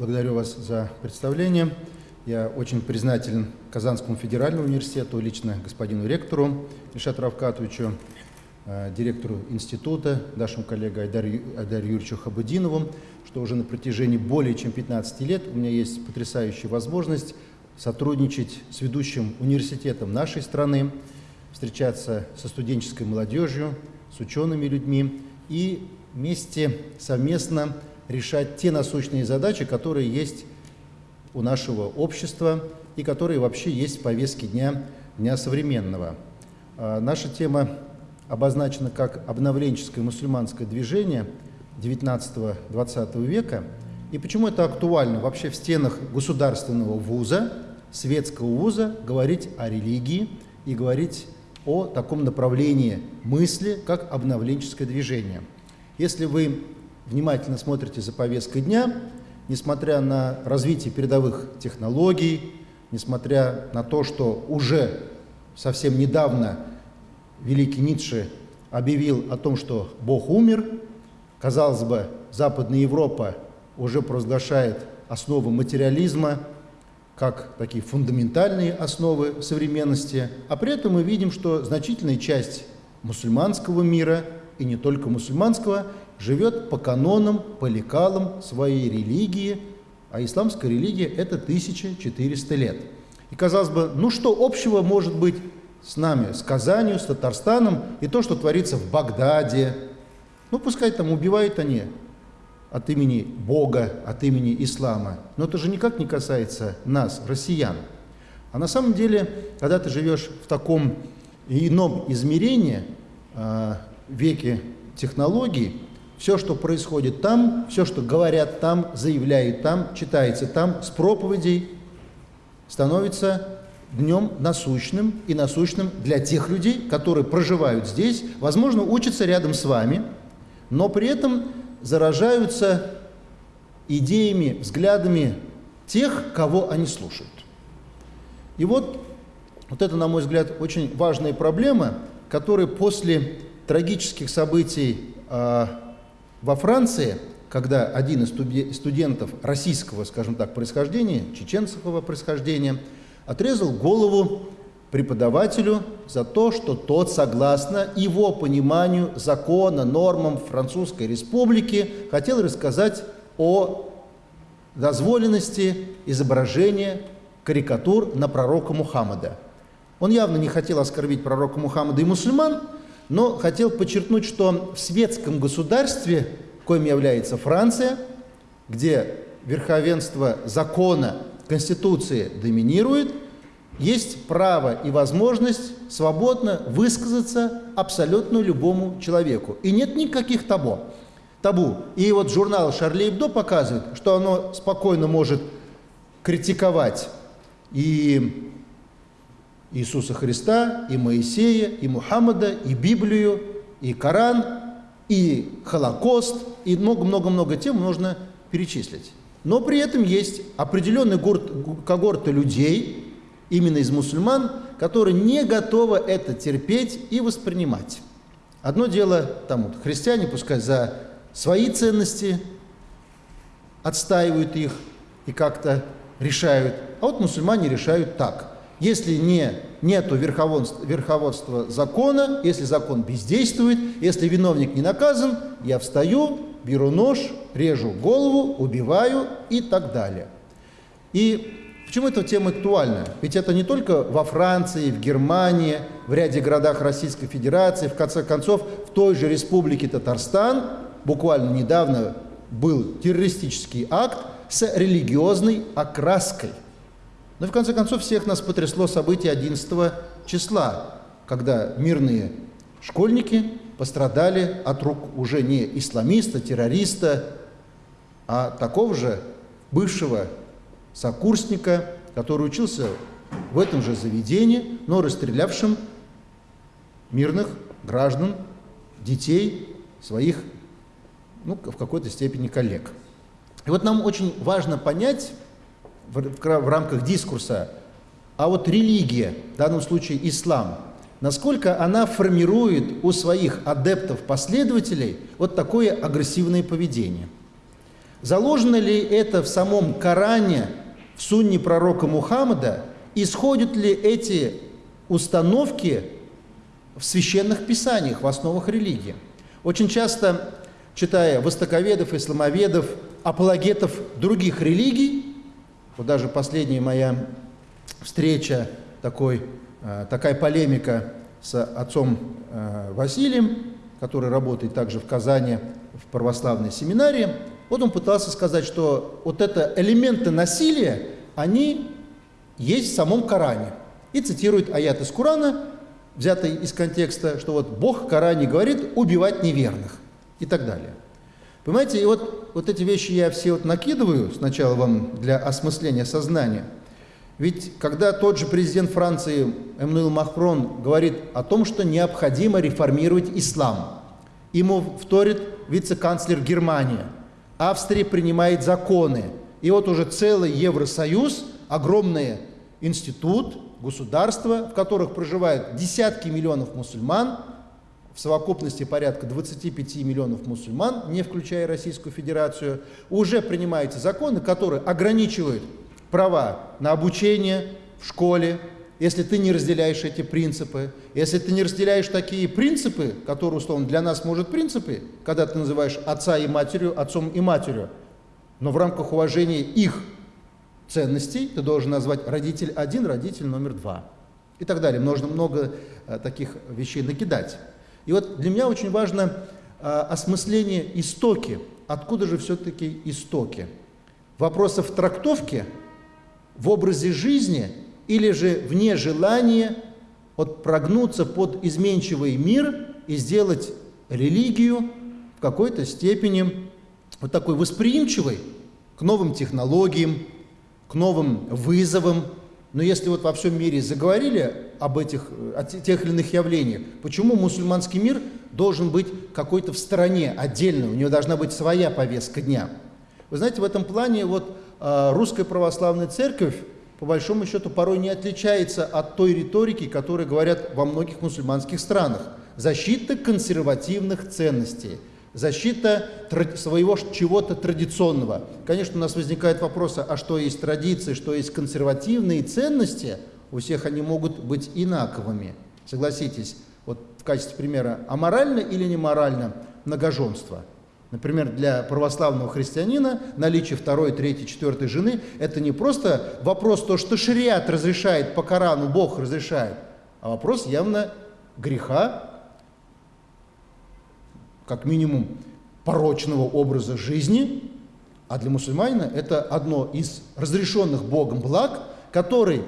Благодарю вас за представление. Я очень признателен Казанскому федеральному университету, лично господину ректору Ильшату Равкатовичу, э, директору института, нашему коллеге Айдару, Айдару Юрьевичу Хабудинову, что уже на протяжении более чем 15 лет у меня есть потрясающая возможность сотрудничать с ведущим университетом нашей страны, встречаться со студенческой молодежью, с учеными людьми и вместе совместно решать те насущные задачи, которые есть у нашего общества и которые вообще есть в повестке дня, дня современного. А, наша тема обозначена как обновленческое мусульманское движение 19-20 века. И почему это актуально вообще в стенах государственного вуза, светского вуза, говорить о религии и говорить о таком направлении мысли, как обновленческое движение. Если вы внимательно смотрите за повесткой дня, несмотря на развитие передовых технологий, несмотря на то, что уже совсем недавно великий Ницше объявил о том, что Бог умер, казалось бы, Западная Европа уже провозглашает основы материализма, как такие фундаментальные основы современности, а при этом мы видим, что значительная часть мусульманского мира, и не только мусульманского, живет по канонам, по лекалам своей религии, а исламская религия – это 1400 лет. И казалось бы, ну что общего может быть с нами, с Казанью, с Татарстаном и то, что творится в Багдаде? Ну, пускай там убивают они от имени Бога, от имени ислама. Но это же никак не касается нас, россиян. А на самом деле, когда ты живешь в таком ином измерении, а, веке технологий, все, что происходит там, все, что говорят там, заявляют там, читается там, с проповедей, становится днем насущным и насущным для тех людей, которые проживают здесь, возможно, учатся рядом с вами, но при этом заражаются идеями, взглядами тех, кого они слушают. И вот, вот это, на мой взгляд, очень важная проблема, которая после трагических событий а, во Франции, когда один из студентов российского, скажем так, происхождения, чеченского происхождения, отрезал голову преподавателю за то, что тот, согласно его пониманию закона, нормам Французской Республики, хотел рассказать о дозволенности изображения карикатур на пророка Мухаммада. Он явно не хотел оскорбить пророка Мухаммада и мусульман, но хотел подчеркнуть, что в светском государстве, коим является Франция, где верховенство закона, Конституции доминирует, есть право и возможность свободно высказаться абсолютно любому человеку. И нет никаких табу. табу. И вот журнал «Шарли Эбдо» показывает, что оно спокойно может критиковать и Иисуса Христа, и Моисея, и Мухаммада, и Библию, и Коран, и Холокост, и много-много-много тем можно перечислить. Но при этом есть определенный когорты людей, именно из мусульман, которые не готовы это терпеть и воспринимать. Одно дело, там вот, христиане, пускай за свои ценности отстаивают их и как-то решают, а вот мусульмане решают так – если не, нету верховенства, верховодства закона, если закон бездействует, если виновник не наказан, я встаю, беру нож, режу голову, убиваю и так далее. И почему эта тема актуальна? Ведь это не только во Франции, в Германии, в ряде городах Российской Федерации, в конце концов, в той же республике Татарстан буквально недавно был террористический акт с религиозной окраской – но в конце концов всех нас потрясло событие 11 числа, когда мирные школьники пострадали от рук уже не исламиста, террориста, а такого же бывшего сокурсника, который учился в этом же заведении, но расстрелявшим мирных граждан, детей, своих, ну, в какой-то степени коллег. И вот нам очень важно понять, в, в, рамках дискурса, а вот религия, в данном случае ислам, насколько она формирует у своих адептов, последователей вот такое агрессивное поведение. Заложено ли это в самом Коране, в сунне пророка Мухаммада? Исходят ли эти установки в священных писаниях, в основах религии? Очень часто, читая востоковедов, исламоведов, апологетов других религий, вот даже последняя моя встреча, такой, э, такая полемика с отцом э, Василием, который работает также в Казани в православной семинарии, вот он пытался сказать, что вот это элементы насилия, они есть в самом Коране. И цитирует аят из Корана, взятый из контекста, что вот Бог в Коране говорит убивать неверных и так далее. Понимаете, и вот, вот эти вещи я все вот накидываю сначала вам для осмысления сознания. Ведь когда тот же президент Франции Эммануил Макрон говорит о том, что необходимо реформировать ислам, ему вторит вице-канцлер Германии, Австрия принимает законы, и вот уже целый Евросоюз, огромный институт, государство, в которых проживают десятки миллионов мусульман, в совокупности порядка 25 миллионов мусульман, не включая Российскую Федерацию, уже принимаются законы, которые ограничивают права на обучение в школе, если ты не разделяешь эти принципы, если ты не разделяешь такие принципы, которые, условно, для нас, может, принципы, когда ты называешь отца и матерью отцом и матерью, но в рамках уважения их ценностей ты должен назвать родитель один, родитель номер два и так далее. Можно много а, таких вещей накидать. И вот для меня очень важно а, осмысление истоки. Откуда же все-таки истоки? Вопросов трактовки в образе жизни или же вне желания вот прогнуться под изменчивый мир и сделать религию в какой-то степени вот такой восприимчивой к новым технологиям, к новым вызовам. Но если вот во всем мире заговорили об этих, о тех или иных явлениях, почему мусульманский мир должен быть какой-то в стороне, отдельно, у него должна быть своя повестка дня? Вы знаете, в этом плане вот э, русская православная церковь, по большому счету, порой не отличается от той риторики, которую говорят во многих мусульманских странах. Защита консервативных ценностей – защита своего чего-то традиционного. Конечно, у нас возникает вопрос, а что есть традиции, что есть консервативные ценности, у всех они могут быть инаковыми. Согласитесь, вот в качестве примера, аморально или неморально многоженство? Например, для православного христианина наличие второй, третьей, четвертой жены – это не просто вопрос то, что шариат разрешает по Корану, Бог разрешает, а вопрос явно греха, как минимум порочного образа жизни, а для мусульманина это одно из разрешенных Богом благ, который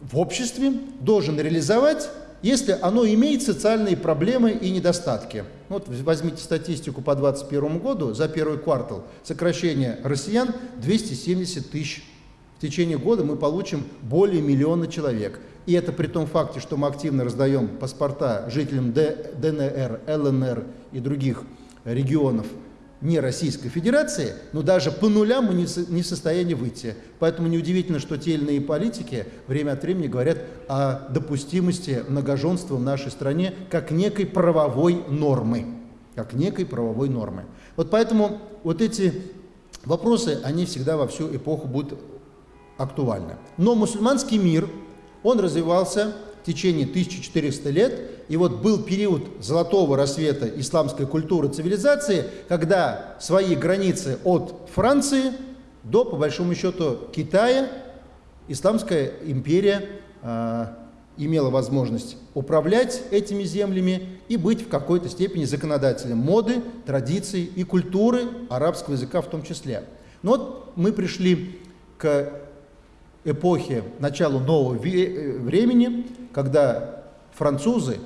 в обществе должен реализовать, если оно имеет социальные проблемы и недостатки. Вот возьмите статистику по 2021 году, за первый квартал сокращение россиян 270 тысяч. В течение года мы получим более миллиона человек. И это при том факте, что мы активно раздаем паспорта жителям ДНР, ЛНР и других регионов не Российской Федерации, но даже по нулям мы не в состоянии выйти. Поэтому неудивительно, что те или иные политики время от времени говорят о допустимости многоженства в нашей стране как некой правовой нормы. Как некой правовой нормы. Вот поэтому вот эти вопросы, они всегда во всю эпоху будут актуальны. Но мусульманский мир – он развивался в течение 1400 лет, и вот был период золотого рассвета исламской культуры, цивилизации, когда свои границы от Франции до, по большому счету, Китая, исламская империя э, имела возможность управлять этими землями и быть в какой-то степени законодателем моды, традиций и культуры арабского языка в том числе. Но вот мы пришли к эпохи, началу нового э, времени, когда французы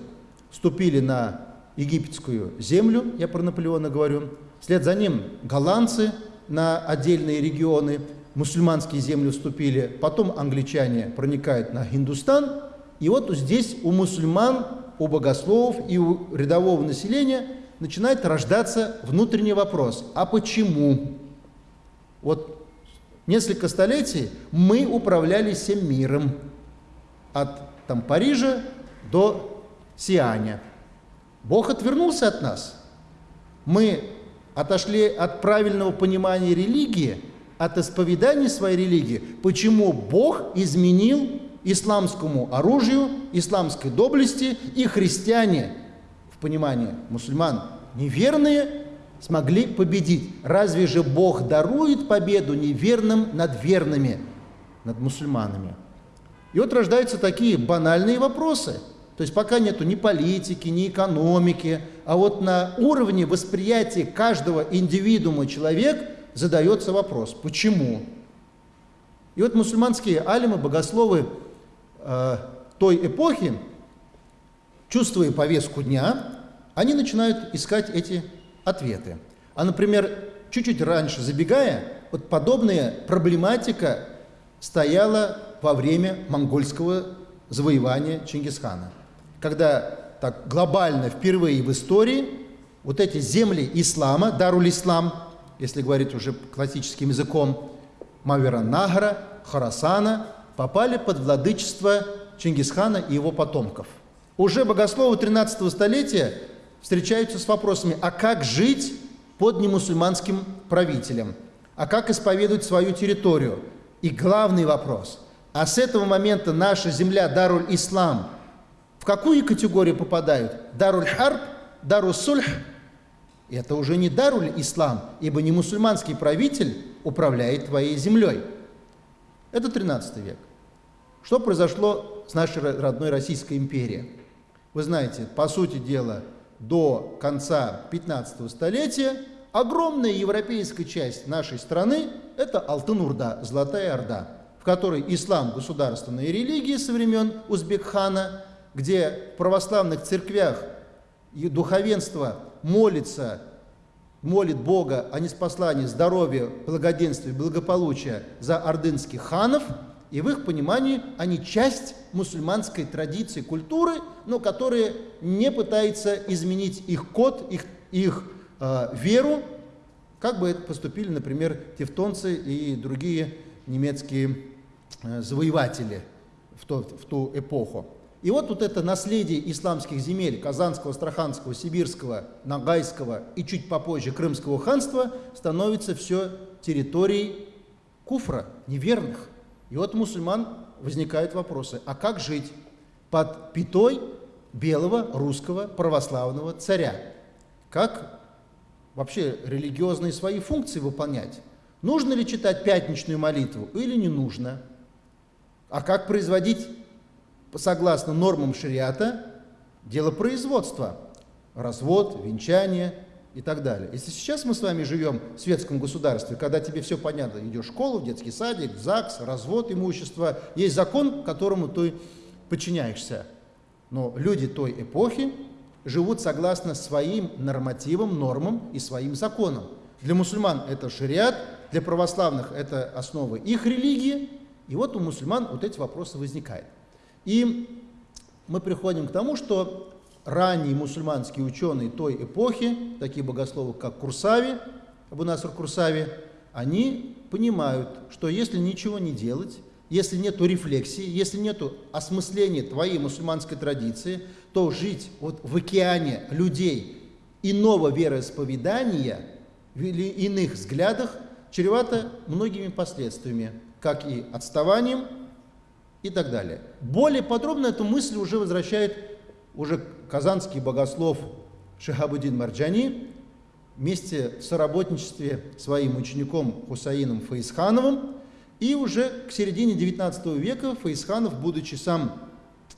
вступили на египетскую землю, я про Наполеона говорю, вслед за ним голландцы на отдельные регионы, мусульманские земли вступили, потом англичане проникают на Хиндустан, и вот здесь у мусульман, у богословов и у рядового населения начинает рождаться внутренний вопрос, а почему? Вот несколько столетий мы управляли всем миром, от там, Парижа до Сианя. Бог отвернулся от нас. Мы отошли от правильного понимания религии, от исповедания своей религии, почему Бог изменил исламскому оружию, исламской доблести и христиане, в понимании мусульман, неверные, смогли победить. Разве же Бог дарует победу неверным над верными, над мусульманами? И вот рождаются такие банальные вопросы. То есть пока нету ни политики, ни экономики, а вот на уровне восприятия каждого индивидуума человек задается вопрос, почему? И вот мусульманские алимы, богословы э, той эпохи, чувствуя повестку дня, они начинают искать эти ответы. А, например, чуть-чуть раньше забегая, вот подобная проблематика стояла во время монгольского завоевания Чингисхана, когда так глобально впервые в истории вот эти земли ислама, Даруль-Ислам, если говорить уже классическим языком, Мавера-Награ, Харасана, попали под владычество Чингисхана и его потомков. Уже богословы 13 столетия встречаются с вопросами, а как жить под немусульманским правителем, а как исповедовать свою территорию. И главный вопрос, а с этого момента наша земля Даруль-Ислам в какую категорию попадают? Даруль-Харб, Даруль-Сульх? Это уже не Даруль-Ислам, ибо не мусульманский правитель управляет твоей землей. Это 13 век. Что произошло с нашей родной Российской империей? Вы знаете, по сути дела, до конца 15 столетия огромная европейская часть нашей страны – это Алтын-Урда, Золотая Орда, в которой ислам – государственная религия со времен Узбекхана, где в православных церквях духовенство молится, молит Бога о неспослании здоровья, благоденствия, благополучия за ордынских ханов – и в их понимании они часть мусульманской традиции, культуры, но которые не пытаются изменить их код, их, их э, веру, как бы это поступили, например, тевтонцы и другие немецкие э, завоеватели в, то, в ту эпоху. И вот, вот это наследие исламских земель Казанского, Астраханского, Сибирского, Нагайского и чуть попозже Крымского ханства становится все территорией куфра, неверных. И вот мусульман возникают вопросы, а как жить под пятой белого русского православного царя? Как вообще религиозные свои функции выполнять? Нужно ли читать пятничную молитву или не нужно? А как производить, согласно нормам шариата, дело производства? Развод, венчание, и так далее. Если сейчас мы с вами живем в светском государстве, когда тебе все понятно, идешь в школу, в детский садик, в ЗАГС, развод имущества, есть закон, которому ты подчиняешься. Но люди той эпохи живут согласно своим нормативам, нормам и своим законам. Для мусульман это шариат, для православных это основы их религии. И вот у мусульман вот эти вопросы возникают. И мы приходим к тому, что ранние мусульманские ученые той эпохи, такие богословы, как Курсави, Абу Наср Курсави, они понимают, что если ничего не делать, если нет рефлексии, если нет осмысления твоей мусульманской традиции, то жить вот в океане людей иного вероисповедания или иных взглядах чревато многими последствиями, как и отставанием и так далее. Более подробно эту мысль уже возвращает уже казанский богослов Шахабудин Марджани вместе в соработничестве своим учеником Хусаином Фаисхановым и уже к середине XIX века Фаисханов, будучи сам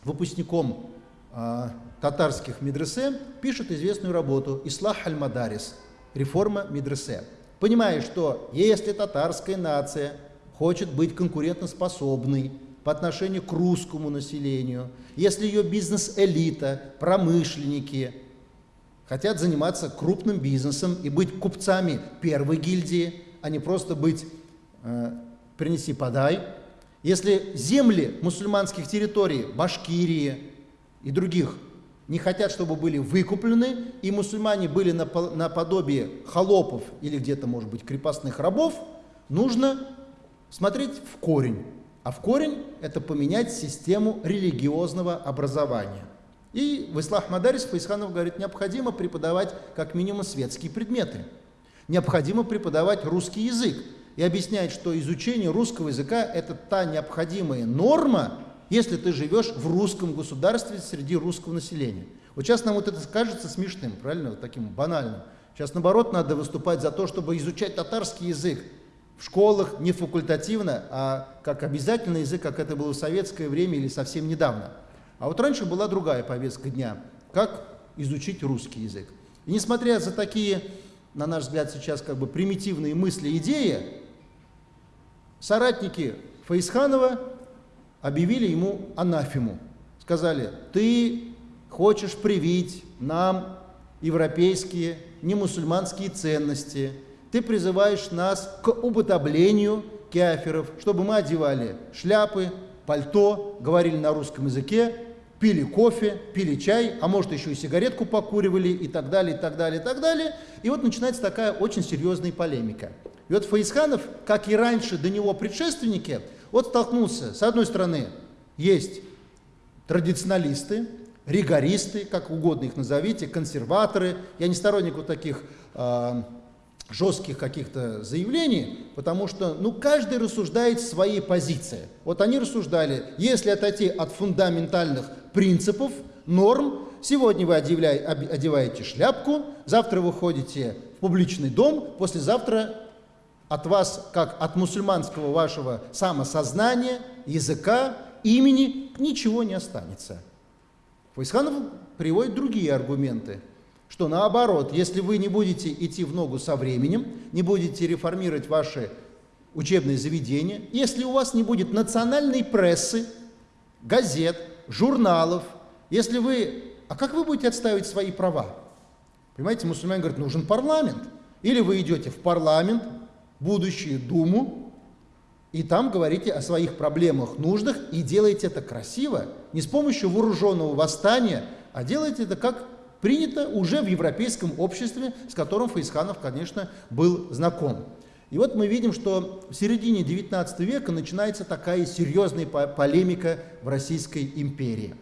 выпускником э, татарских медресе, пишет известную работу «Ислах аль-Мадарис» – «Реформа медресе». Понимая, что если татарская нация хочет быть конкурентоспособной, по отношению к русскому населению, если ее бизнес-элита, промышленники хотят заниматься крупным бизнесом и быть купцами первой гильдии, а не просто быть э, «принеси, подай», если земли мусульманских территорий, Башкирии и других не хотят, чтобы были выкуплены, и мусульмане были наподобие холопов или где-то, может быть, крепостных рабов, нужно смотреть в корень. А в корень это поменять систему религиозного образования. И в Ислах Мадарис Фаисханов говорит, необходимо преподавать как минимум светские предметы. Необходимо преподавать русский язык и объяснять, что изучение русского языка – это та необходимая норма, если ты живешь в русском государстве среди русского населения. Вот сейчас нам вот это кажется смешным, правильно, вот таким банальным. Сейчас, наоборот, надо выступать за то, чтобы изучать татарский язык в школах не факультативно, а как обязательный язык, как это было в советское время или совсем недавно. А вот раньше была другая повестка дня, как изучить русский язык. И несмотря за такие, на наш взгляд, сейчас как бы примитивные мысли, идеи, соратники Фаисханова объявили ему анафему. Сказали, ты хочешь привить нам европейские, не мусульманские ценности, ты призываешь нас к уподоблению кефиров, чтобы мы одевали шляпы, пальто, говорили на русском языке, пили кофе, пили чай, а может еще и сигаретку покуривали и так далее, и так далее, и так далее. И вот начинается такая очень серьезная полемика. И вот Фаисханов, как и раньше до него предшественники, вот столкнулся, с одной стороны, есть традиционалисты, ригористы, как угодно их назовите, консерваторы. Я не сторонник вот таких э, жестких каких-то заявлений, потому что ну, каждый рассуждает своей позиции. Вот они рассуждали, если отойти от фундаментальных принципов, норм, сегодня вы одеваете шляпку, завтра вы ходите в публичный дом, послезавтра от вас, как от мусульманского вашего самосознания, языка, имени, ничего не останется. Фаисханов приводит другие аргументы, что наоборот, если вы не будете идти в ногу со временем, не будете реформировать ваши учебные заведения, если у вас не будет национальной прессы, газет, журналов, если вы... А как вы будете отстаивать свои права? Понимаете, мусульмане говорят, нужен парламент. Или вы идете в парламент, будущую Думу, и там говорите о своих проблемах, нуждах, и делаете это красиво, не с помощью вооруженного восстания, а делаете это как принято уже в европейском обществе, с которым Фаисханов, конечно, был знаком. И вот мы видим, что в середине XIX века начинается такая серьезная полемика в Российской империи.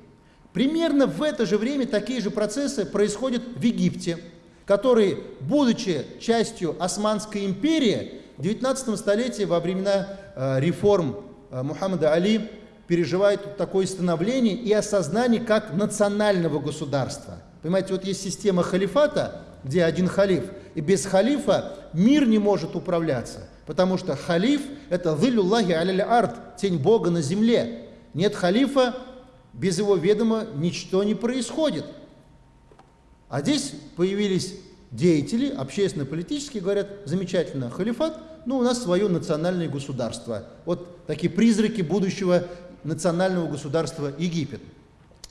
Примерно в это же время такие же процессы происходят в Египте, который, будучи частью Османской империи, в 19 столетии, во времена э, реформ э, Мухаммада Али, переживает такое становление и осознание как национального государства. Понимаете, вот есть система халифата, где один халиф, и без халифа мир не может управляться, потому что халиф – это «Виллюллахи аля арт» – тень Бога на земле. Нет халифа, без его ведома ничто не происходит. А здесь появились деятели, общественно-политические, говорят, замечательно, халифат – ну, у нас свое национальное государство. Вот такие призраки будущего национального государства Египет.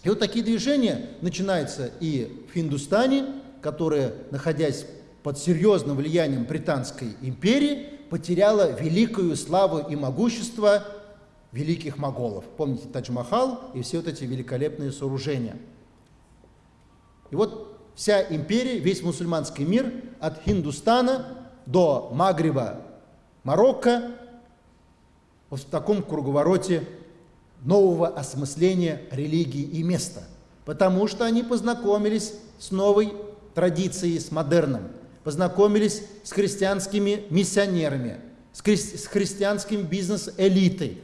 И вот такие движения начинаются и в Хиндустане, которая, находясь под серьезным влиянием Британской империи, потеряла великую славу и могущество великих моголов. Помните Тадж-Махал и все вот эти великолепные сооружения. И вот вся империя, весь мусульманский мир от Хиндустана до Магриба Марокко в таком круговороте нового осмысления религии и места, потому что они познакомились с новой традицией, с модерном, познакомились с христианскими миссионерами, с, хри с христианским бизнес-элитой.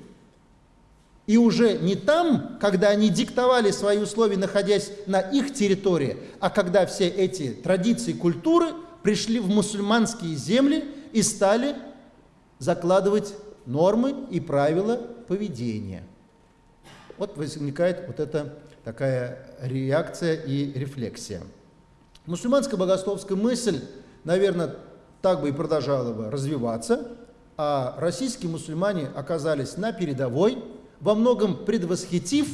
И уже не там, когда они диктовали свои условия, находясь на их территории, а когда все эти традиции, культуры пришли в мусульманские земли и стали закладывать нормы и правила поведения. Вот возникает вот эта такая реакция и рефлексия. Мусульманская богословская мысль, наверное, так бы и продолжала бы развиваться, а российские мусульмане оказались на передовой, во многом предвосхитив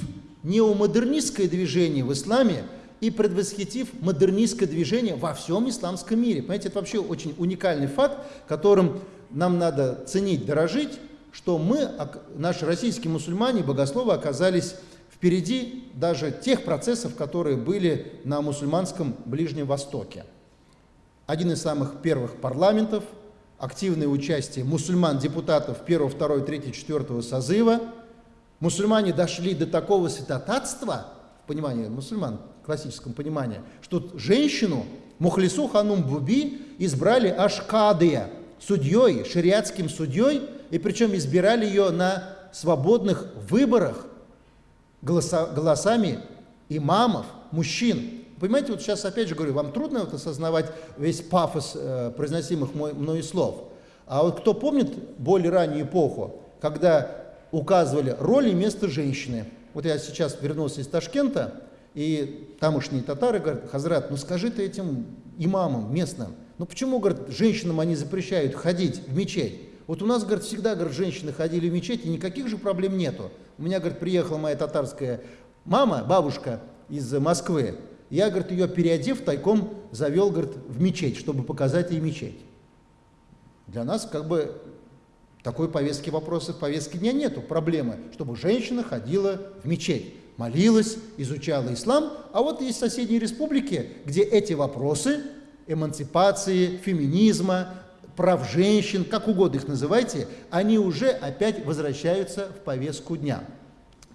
неомодернистское движение в исламе и предвосхитив модернистское движение во всем исламском мире. Понимаете, это вообще очень уникальный факт, которым нам надо ценить, дорожить, что мы, наши российские мусульмане, богословы, оказались впереди даже тех процессов, которые были на мусульманском Ближнем Востоке. Один из самых первых парламентов, активное участие мусульман-депутатов 1, 2, 3, 4 созыва. Мусульмане дошли до такого святотатства, в понимании мусульман, в классическом понимании, что женщину Мухлису Ханум Буби избрали аж Кадыя, судьей, шариатским судьей, и причем избирали ее на свободных выборах голоса, голосами имамов, мужчин. Понимаете, вот сейчас опять же говорю, вам трудно вот осознавать весь пафос э, произносимых мой, мною слов. А вот кто помнит более раннюю эпоху, когда указывали роль и место женщины. Вот я сейчас вернулся из Ташкента, и тамошние татары говорят, Хазрат, ну скажи ты этим имамам местным, ну почему, говорят, женщинам они запрещают ходить в мечеть? Вот у нас, говорят, всегда, говорят, женщины ходили в мечеть, и никаких же проблем нету. У меня, говорит, приехала моя татарская мама, бабушка из Москвы. Я, говорит, ее переодев, тайком завел, говорит, в мечеть, чтобы показать ей мечеть. Для нас как бы такой повестки вопроса, повестки дня нету, проблемы, чтобы женщина ходила в мечеть, молилась, изучала ислам, а вот есть соседние республики, где эти вопросы эмансипации, феминизма, прав женщин, как угодно их называйте, они уже опять возвращаются в повестку дня.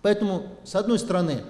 Поэтому, с одной стороны,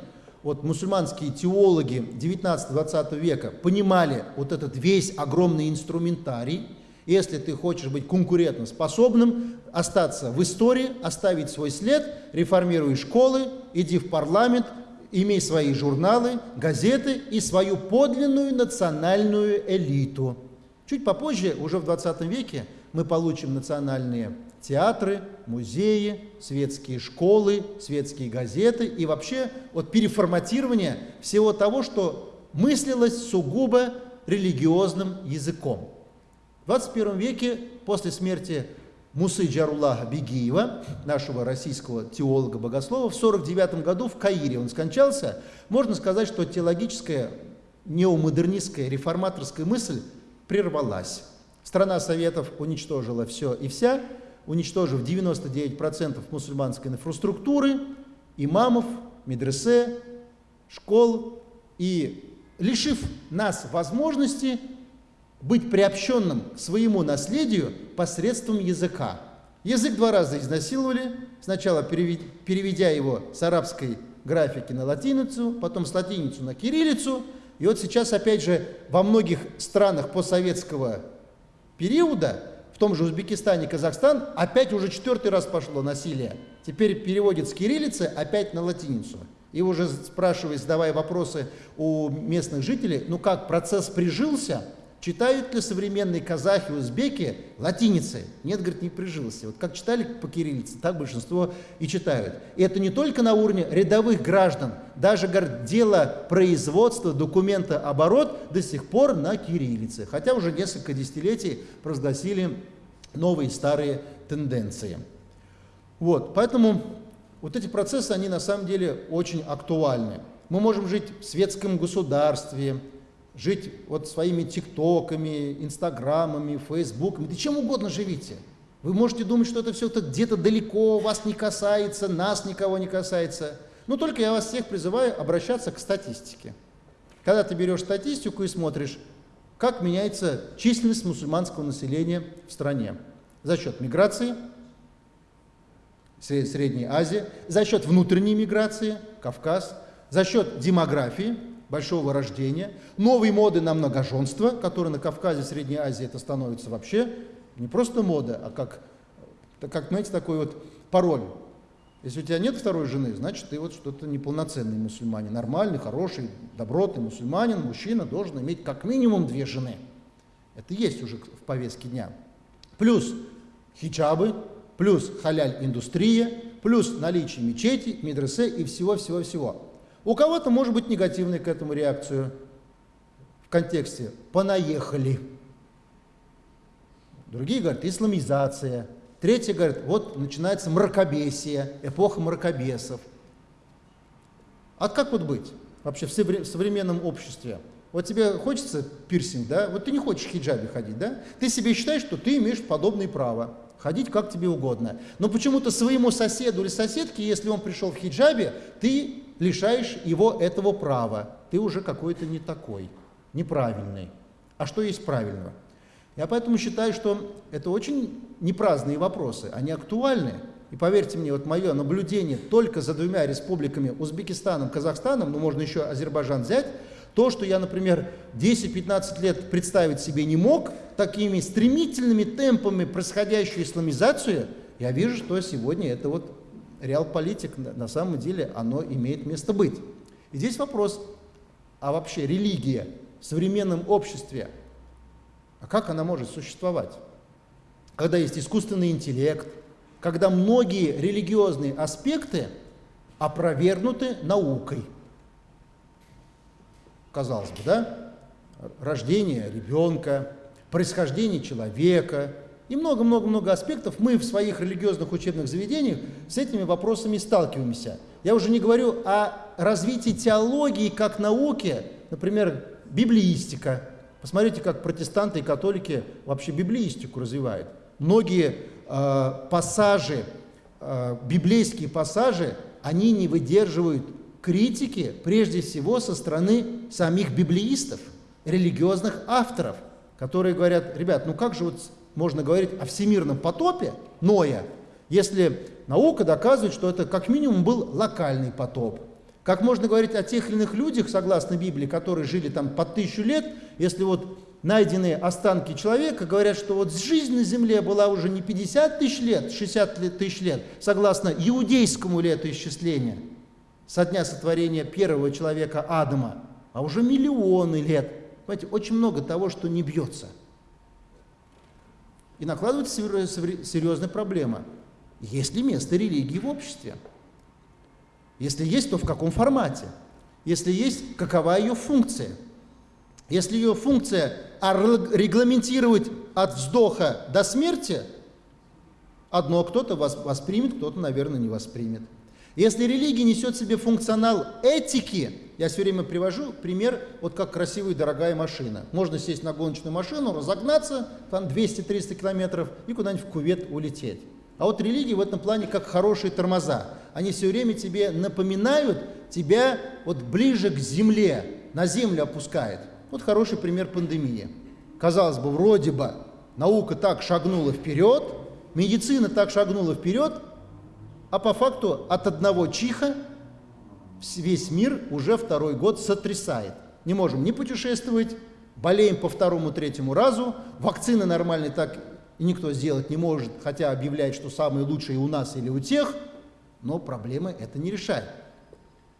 вот мусульманские теологи 19-20 века понимали вот этот весь огромный инструментарий, если ты хочешь быть конкурентоспособным, остаться в истории, оставить свой след, реформируй школы, иди в парламент, имей свои журналы, газеты и свою подлинную национальную элиту. Чуть попозже, уже в 20 веке, мы получим национальные театры, музеи, светские школы, светские газеты и вообще вот переформатирование всего того, что мыслилось сугубо религиозным языком. В 21 веке, после смерти Мусы Джаруллаха Бегиева, нашего российского теолога-богослова, в 49 году в Каире он скончался, можно сказать, что теологическая, неомодернистская, реформаторская мысль прервалась. Страна Советов уничтожила все и вся, уничтожив 99% мусульманской инфраструктуры, имамов, медресе, школ и лишив нас возможности быть приобщенным к своему наследию посредством языка. Язык два раза изнасиловали, сначала переведя его с арабской графики на латиницу, потом с латиницу на кириллицу, и вот сейчас, опять же, во многих странах постсоветского периода, в том же Узбекистане, Казахстан, опять уже четвертый раз пошло насилие. Теперь переводит с кириллицы опять на латиницу. И уже спрашивая, задавая вопросы у местных жителей, ну как, процесс прижился – Читают ли современные казахи, узбеки латиницей? Нет, говорит, не прижился. Вот как читали по кириллице, так большинство и читают. И это не только на уровне рядовых граждан. Даже, говорит, дело производства документа оборот до сих пор на кириллице. Хотя уже несколько десятилетий провозгласили новые старые тенденции. Вот, поэтому вот эти процессы, они на самом деле очень актуальны. Мы можем жить в светском государстве, жить вот своими тиктоками, инстаграмами, фейсбуками, да чем угодно живите. Вы можете думать, что это все где-то далеко, вас не касается, нас никого не касается. Но только я вас всех призываю обращаться к статистике. Когда ты берешь статистику и смотришь, как меняется численность мусульманского населения в стране за счет миграции, Средней Азии, за счет внутренней миграции, Кавказ, за счет демографии, большого рождения, новые моды на многоженство, которые на Кавказе, Средней Азии это становится вообще не просто мода, а как, как знаете, такой вот пароль. Если у тебя нет второй жены, значит, ты вот что-то неполноценный мусульманин. Нормальный, хороший, добротный мусульманин, мужчина должен иметь как минимум две жены. Это есть уже в повестке дня. Плюс хиджабы, плюс халяль-индустрия, плюс наличие мечети, медресе и всего-всего-всего. У кого-то может быть негативная к этому реакцию в контексте «понаехали». Другие говорят «исламизация». Третьи говорят, вот начинается мракобесие, эпоха мракобесов. А как вот быть вообще в современном обществе? Вот тебе хочется пирсинг, да? Вот ты не хочешь в хиджабе ходить, да? Ты себе считаешь, что ты имеешь подобные права. Ходить как тебе угодно. Но почему-то своему соседу или соседке, если он пришел в хиджабе, ты лишаешь его этого права. Ты уже какой-то не такой, неправильный. А что есть правильного? Я поэтому считаю, что это очень непраздные вопросы, они актуальны. И поверьте мне, вот мое наблюдение только за двумя республиками, Узбекистаном, Казахстаном, ну можно еще Азербайджан взять, То, что я, например, 10-15 лет представить себе не мог, такими стремительными темпами происходящую исламизацию, я вижу, что сегодня это вот реал-политик, на самом деле оно имеет место быть. И здесь вопрос, а вообще религия в современном обществе, а как она может существовать? Когда есть искусственный интеллект, когда многие религиозные аспекты опровергнуты наукой. Казалось бы, да? Рождение ребенка, происхождение человека и много-много-много аспектов. Мы в своих религиозных учебных заведениях с этими вопросами сталкиваемся. Я уже не говорю о развитии теологии как науки, например, библиистика. Посмотрите, как протестанты и католики вообще библиистику развивают. Многие э, пассажи, э, библейские пассажи, они не выдерживают критики, прежде всего, со стороны самих библеистов, религиозных авторов, которые говорят, ребят, ну как же вот можно говорить о всемирном потопе Ноя, если наука доказывает, что это как минимум был локальный потоп. Как можно говорить о тех или иных людях, согласно Библии, которые жили там по тысячу лет, если вот найденные останки человека говорят, что вот жизнь на земле была уже не 50 тысяч лет, 60 тысяч лет, согласно иудейскому летоисчислению, со дня сотворения первого человека Адама, а уже миллионы лет. Понимаете, очень много того, что не бьется. И накладывается серьезная проблема. Есть ли место религии в обществе? Если есть, то в каком формате? Если есть, какова ее функция? Если ее функция регламентировать от вздоха до смерти, одно кто-то воспримет, кто-то, наверное, не воспримет. Если религия несет в себе функционал этики, я все время привожу пример, вот как красивая и дорогая машина. Можно сесть на гоночную машину, разогнаться, там 200-300 километров и куда-нибудь в кувет улететь. А вот религии в этом плане как хорошие тормоза. Они все время тебе напоминают, тебя вот ближе к земле, на землю опускает. Вот хороший пример пандемии. Казалось бы, вроде бы наука так шагнула вперед, медицина так шагнула вперед, а по факту от одного чиха весь мир уже второй год сотрясает. Не можем ни путешествовать, болеем по второму, третьему разу, вакцины нормальной так и никто сделать не может, хотя объявляет, что самые лучшие у нас или у тех, но проблемы это не решает.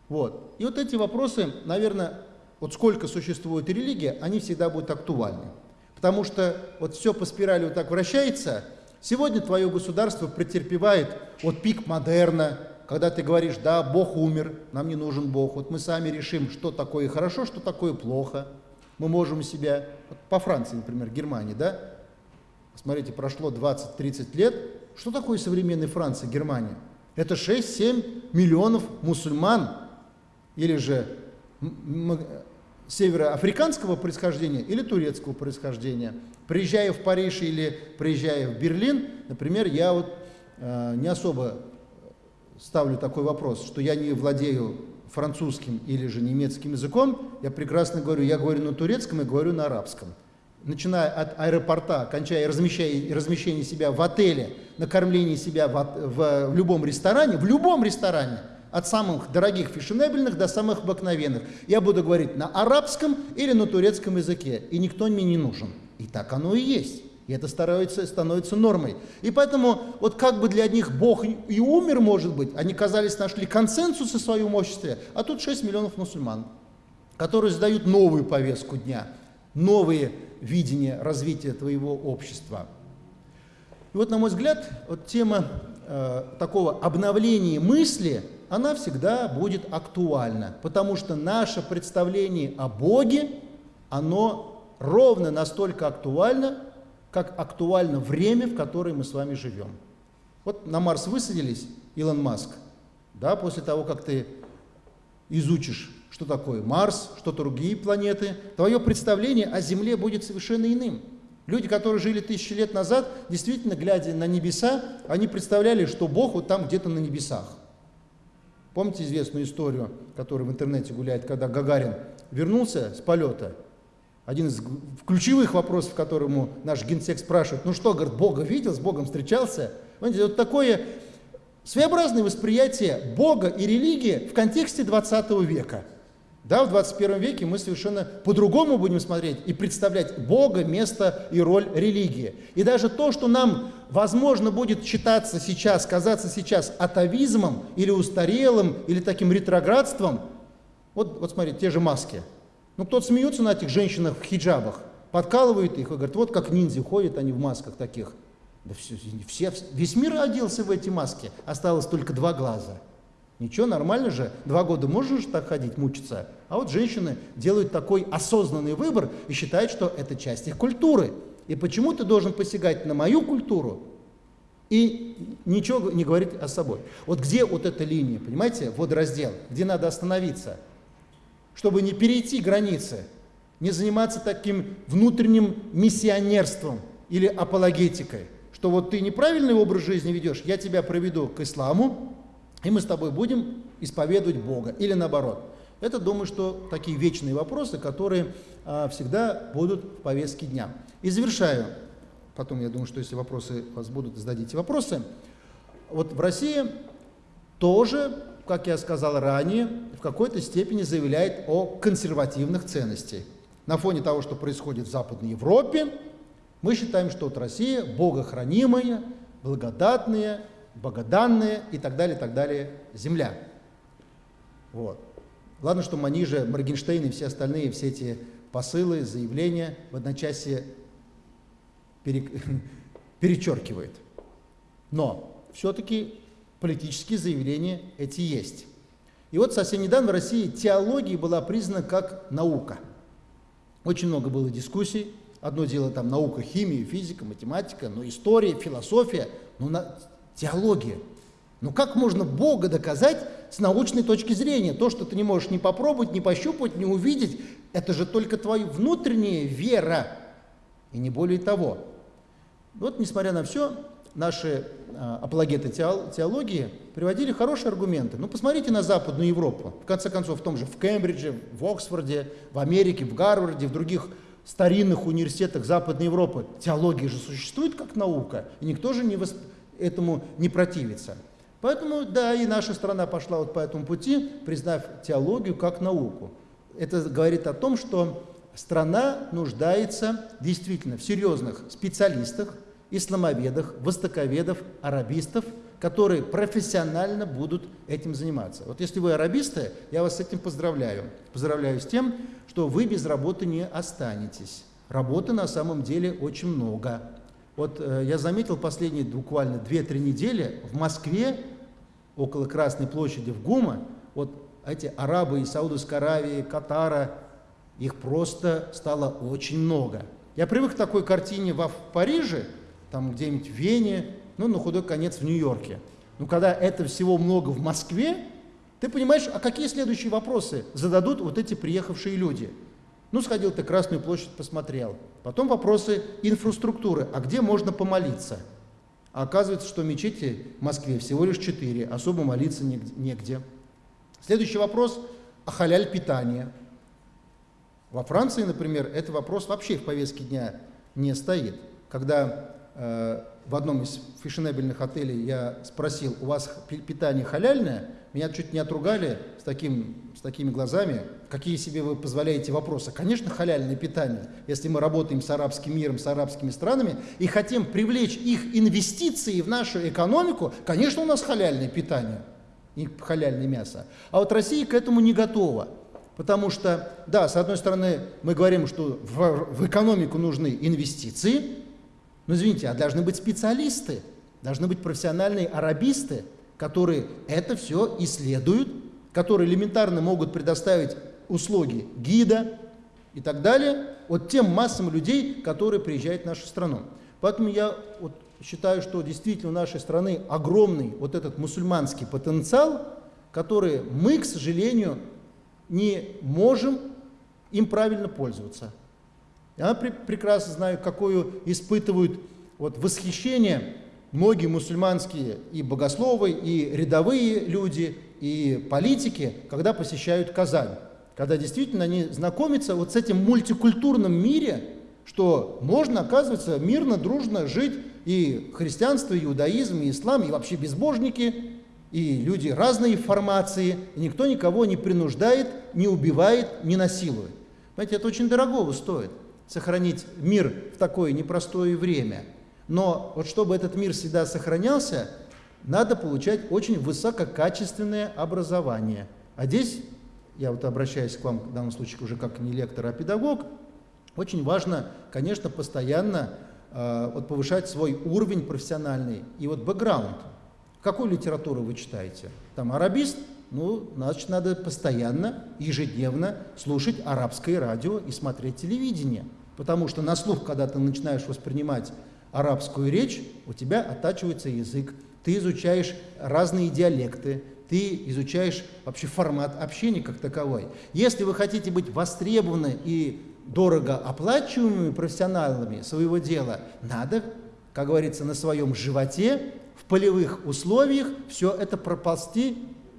Вот. И вот эти вопросы, наверное, вот сколько существует религия, они всегда будут актуальны. Потому что вот все по спирали вот так вращается. Сегодня твое государство претерпевает вот пик модерна, когда ты говоришь, да, Бог умер, нам не нужен Бог, вот мы сами решим, что такое хорошо, что такое плохо. Мы можем себя, вот по Франции, например, Германии, да, смотрите, прошло 20-30 лет, что такое современная Франция, Германия? Это 6-7 миллионов мусульман, или же североафриканского происхождения или турецкого происхождения. Приезжая в Париж или приезжая в Берлин, например, я вот э, не особо ставлю такой вопрос, что я не владею французским или же немецким языком, я прекрасно говорю, я говорю на турецком и говорю на арабском. Начиная от аэропорта, кончая размещение, себя в отеле, накормление себя в, в, в любом ресторане, в любом ресторане – от самых дорогих фешенебельных до самых обыкновенных. Я буду говорить на арабском или на турецком языке, и никто мне не нужен. И так оно и есть. И это становится, становится нормой. И поэтому, вот как бы для одних Бог и умер, может быть, они, казались, нашли консенсус в своем обществе, а тут 6 миллионов мусульман, которые задают новую повестку дня, новые видения развития твоего общества. И вот, на мой взгляд, вот тема э, такого обновления мысли – она всегда будет актуальна, потому что наше представление о Боге, оно ровно настолько актуально, как актуально время, в которое мы с вами живем. Вот на Марс высадились, Илон Маск, да, после того, как ты изучишь, что такое Марс, что другие планеты, твое представление о Земле будет совершенно иным. Люди, которые жили тысячи лет назад, действительно, глядя на небеса, они представляли, что Бог вот там где-то на небесах. Помните известную историю, которая в интернете гуляет, когда Гагарин вернулся с полета? Один из ключевых вопросов, которому наш генсек спрашивает, ну что, говорит, Бога видел, с Богом встречался? Понимаете, вот такое своеобразное восприятие Бога и религии в контексте 20 века. Да, в 21 веке мы совершенно по-другому будем смотреть и представлять Бога, место и роль религии. И даже то, что нам, возможно, будет считаться сейчас, казаться сейчас атовизмом или устарелым, или таким ретроградством, вот, вот смотрите, те же маски. Ну, кто-то смеется на этих женщинах в хиджабах, подкалывает их и говорит, вот как ниндзя ходят они в масках таких. Да все, все, весь мир оделся в эти маски, осталось только два глаза. Ничего, нормально же, два года можешь так ходить, мучиться. А вот женщины делают такой осознанный выбор и считают, что это часть их культуры. И почему ты должен посягать на мою культуру и ничего не говорить о собой? Вот где вот эта линия, понимаете, водораздел, где надо остановиться, чтобы не перейти границы, не заниматься таким внутренним миссионерством или апологетикой, что вот ты неправильный образ жизни ведешь, я тебя проведу к исламу, и мы с тобой будем исповедовать Бога. Или наоборот. Это, думаю, что такие вечные вопросы, которые а, всегда будут в повестке дня. И завершаю. Потом, я думаю, что если вопросы у вас будут, зададите вопросы. Вот в России тоже, как я сказал ранее, в какой-то степени заявляет о консервативных ценностях. На фоне того, что происходит в Западной Европе, мы считаем, что вот Россия богохранимая, благодатная, богоданная и так далее, так далее, земля. Вот. Ладно, что Манижа, Моргенштейн и все остальные, все эти посылы, заявления в одночасье пере... перечеркивает. Но все-таки политические заявления эти есть. И вот совсем недавно в России теология была признана как наука. Очень много было дискуссий. Одно дело там наука, химия, физика, математика, но история, философия. Но на Теология. Ну как можно Бога доказать с научной точки зрения? То, что ты не можешь ни попробовать, ни пощупать, ни увидеть, это же только твоя внутренняя вера, и не более того. Вот, несмотря на все, наши а, апологеты теологии приводили хорошие аргументы. Ну, посмотрите на Западную Европу. В конце концов, в том же в Кембридже, в Оксфорде, в Америке, в Гарварде, в других старинных университетах Западной Европы. Теология же существует как наука, и никто же не воспринимает этому не противиться. Поэтому, да, и наша страна пошла вот по этому пути, признав теологию как науку. Это говорит о том, что страна нуждается действительно в серьезных специалистах, исламоведах, востоковедов, арабистов, которые профессионально будут этим заниматься. Вот если вы арабисты, я вас с этим поздравляю. Поздравляю с тем, что вы без работы не останетесь. Работы на самом деле очень много. Вот э, я заметил последние буквально 2-3 недели в Москве, около Красной площади в ГУМа, вот эти арабы из Саудовской Аравии, Катара, их просто стало очень много. Я привык к такой картине в Париже, там где-нибудь в Вене, ну, на худой конец в Нью-Йорке. Но когда это всего много в Москве, ты понимаешь, а какие следующие вопросы зададут вот эти приехавшие люди – ну, сходил ты Красную площадь, посмотрел. Потом вопросы инфраструктуры. А где можно помолиться? А оказывается, что мечети в Москве всего лишь четыре, особо молиться негде. Следующий вопрос о халяль питания. Во Франции, например, этот вопрос вообще в повестке дня не стоит. Когда в одном из фешенебельных отелей я спросил, у вас питание халяльное, меня чуть не отругали с, таким, с такими глазами, какие себе вы позволяете вопросы. Конечно, халяльное питание. Если мы работаем с арабским миром, с арабскими странами и хотим привлечь их инвестиции в нашу экономику, конечно, у нас халяльное питание, и халяльное мясо. А вот Россия к этому не готова. Потому что, да, с одной стороны, мы говорим, что в, в экономику нужны инвестиции, но извините, а должны быть специалисты, должны быть профессиональные арабисты, которые это все исследуют, которые элементарно могут предоставить услуги гида и так далее вот тем массам людей, которые приезжают в нашу страну. Поэтому я вот считаю, что действительно у нашей страны огромный вот этот мусульманский потенциал, который мы, к сожалению, не можем им правильно пользоваться. Я прекрасно знаю, какое испытывают вот восхищение многие мусульманские и богословы, и рядовые люди, и политики, когда посещают Казань. Когда действительно они знакомятся вот с этим мультикультурным мире, что можно, оказывается, мирно, дружно жить и христианство, и иудаизм, и ислам, и вообще безбожники, И люди разные формации, и никто никого не принуждает, не убивает, не насилует. Понимаете, это очень дорогого стоит, сохранить мир в такое непростое время. Но вот чтобы этот мир всегда сохранялся, надо получать очень высококачественное образование. А здесь, я вот обращаюсь к вам в данном случае уже как не лектор, а педагог, очень важно, конечно, постоянно э, вот повышать свой уровень профессиональный и вот бэкграунд. Какую литературу вы читаете? Там арабист? Ну, значит, надо постоянно, ежедневно слушать арабское радио и смотреть телевидение. Потому что на слух, когда ты начинаешь воспринимать арабскую речь, у тебя оттачивается язык, ты изучаешь разные диалекты, ты изучаешь вообще формат общения как таковой. Если вы хотите быть востребованы и дорого оплачиваемыми профессионалами своего дела, надо, как говорится, на своем животе, в полевых условиях все это проползти,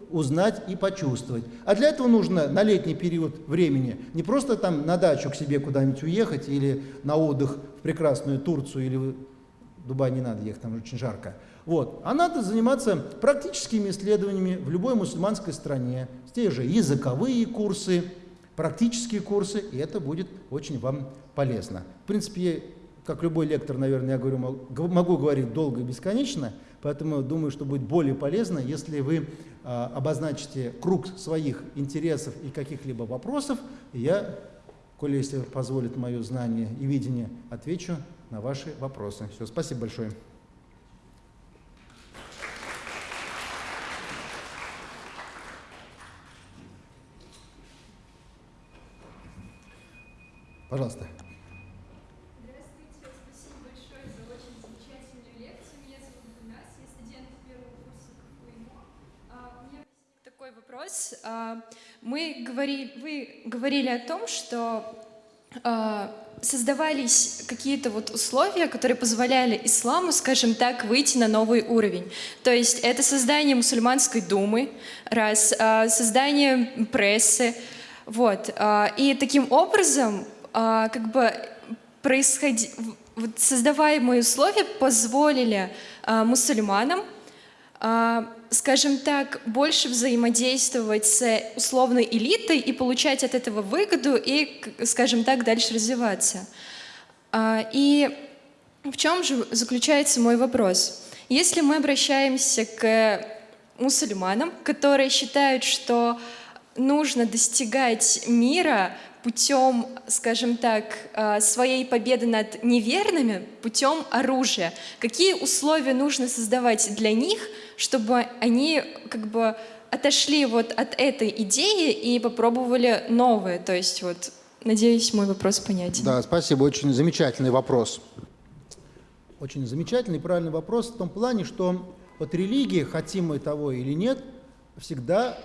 узнать и почувствовать. А для этого нужно на летний период времени не просто там на дачу к себе куда-нибудь уехать или на отдых в прекрасную Турцию или в Дубай не надо ехать, там очень жарко. Вот. А надо заниматься практическими исследованиями в любой мусульманской стране, те же языковые курсы, практические курсы, и это будет очень вам полезно. В принципе, как любой лектор, наверное, я говорю, могу говорить долго и бесконечно, поэтому думаю, что будет более полезно, если вы а, обозначите круг своих интересов и каких-либо вопросов, и я, коли если позволит мое знание и видение, отвечу на ваши вопросы. Все, спасибо большое. Пожалуйста. Здравствуйте, спасибо большое за очень замечательную лекцию. Меня зовут Гульнас, я студент первого курса КФУИМО. А, у меня возник такой А, мы говорили, вы говорили о том, что а, создавались какие-то вот условия, которые позволяли исламу, скажем так, выйти на новый уровень. То есть это создание мусульманской думы, раз, создание прессы, вот. И таким образом а, как бы происходи... вот создаваемые условия позволили а, мусульманам, а, скажем так, больше взаимодействовать с условной элитой и получать от этого выгоду и, скажем так, дальше развиваться. И в чем же заключается мой вопрос? Если мы обращаемся к мусульманам, которые считают, что нужно достигать мира путем, скажем так, э, своей победы над неверными, путем оружия. Какие условия нужно создавать для них, чтобы они как бы отошли вот от этой идеи и попробовали новое? То есть вот, надеюсь, мой вопрос понятен. Да, спасибо, очень замечательный вопрос. Очень замечательный, правильный вопрос в том плане, что вот религия, хотим мы того или нет, всегда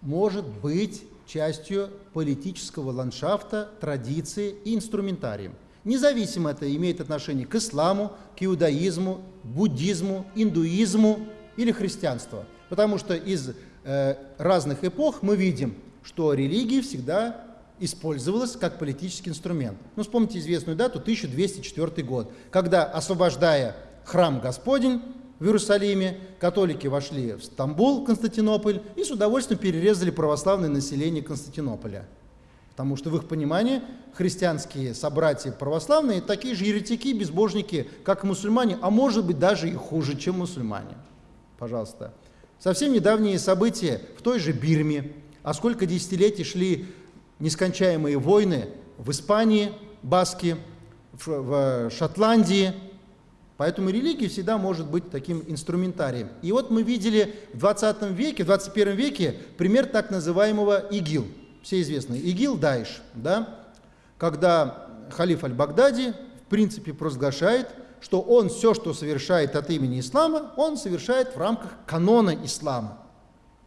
может быть частью политического ландшафта, традиции и инструментарием. Независимо это имеет отношение к исламу, к иудаизму, буддизму, индуизму или христианству. Потому что из э, разных эпох мы видим, что религия всегда использовалась как политический инструмент. Ну, вспомните известную дату, 1204 год, когда, освобождая храм Господень, в Иерусалиме, католики вошли в Стамбул, Константинополь, и с удовольствием перерезали православное население Константинополя. Потому что в их понимании христианские собратья православные такие же еретики, безбожники, как мусульмане, а может быть даже и хуже, чем мусульмане. Пожалуйста. Совсем недавние события в той же Бирме, а сколько десятилетий шли нескончаемые войны в Испании, Баски, в Шотландии, Поэтому религия всегда может быть таким инструментарием. И вот мы видели в 20 веке, в 21 веке пример так называемого ИГИЛ. Все известный ИГИЛ, Даиш, да? когда халиф Аль-Багдади в принципе провозглашает, что он все, что совершает от имени ислама, он совершает в рамках канона ислама.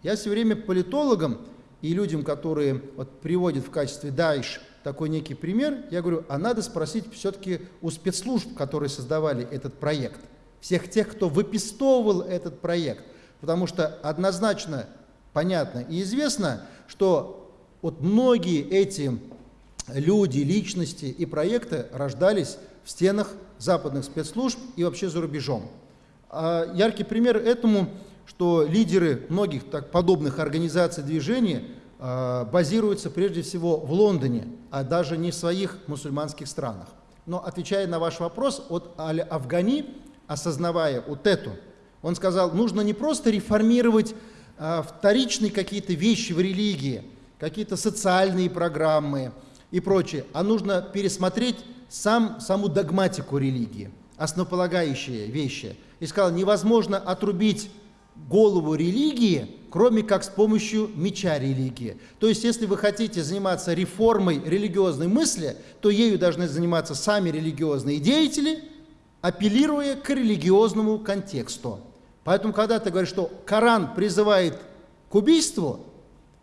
Я все время политологам и людям, которые вот, приводят в качестве Даиш такой некий пример, я говорю, а надо спросить все-таки у спецслужб, которые создавали этот проект, всех тех, кто выпистовывал этот проект, потому что однозначно понятно и известно, что вот многие эти люди, личности и проекты рождались в стенах западных спецслужб и вообще за рубежом. А яркий пример этому что лидеры многих так, подобных организаций движений э, базируются прежде всего в Лондоне, а даже не в своих мусульманских странах. Но отвечая на ваш вопрос, от Аль-Афгани, осознавая вот эту, он сказал, нужно не просто реформировать э, вторичные какие-то вещи в религии, какие-то социальные программы и прочее, а нужно пересмотреть сам, саму догматику религии, основополагающие вещи. И сказал, невозможно отрубить голову религии, кроме как с помощью меча религии. То есть, если вы хотите заниматься реформой религиозной мысли, то ею должны заниматься сами религиозные деятели, апеллируя к религиозному контексту. Поэтому, когда ты говоришь, что Коран призывает к убийству,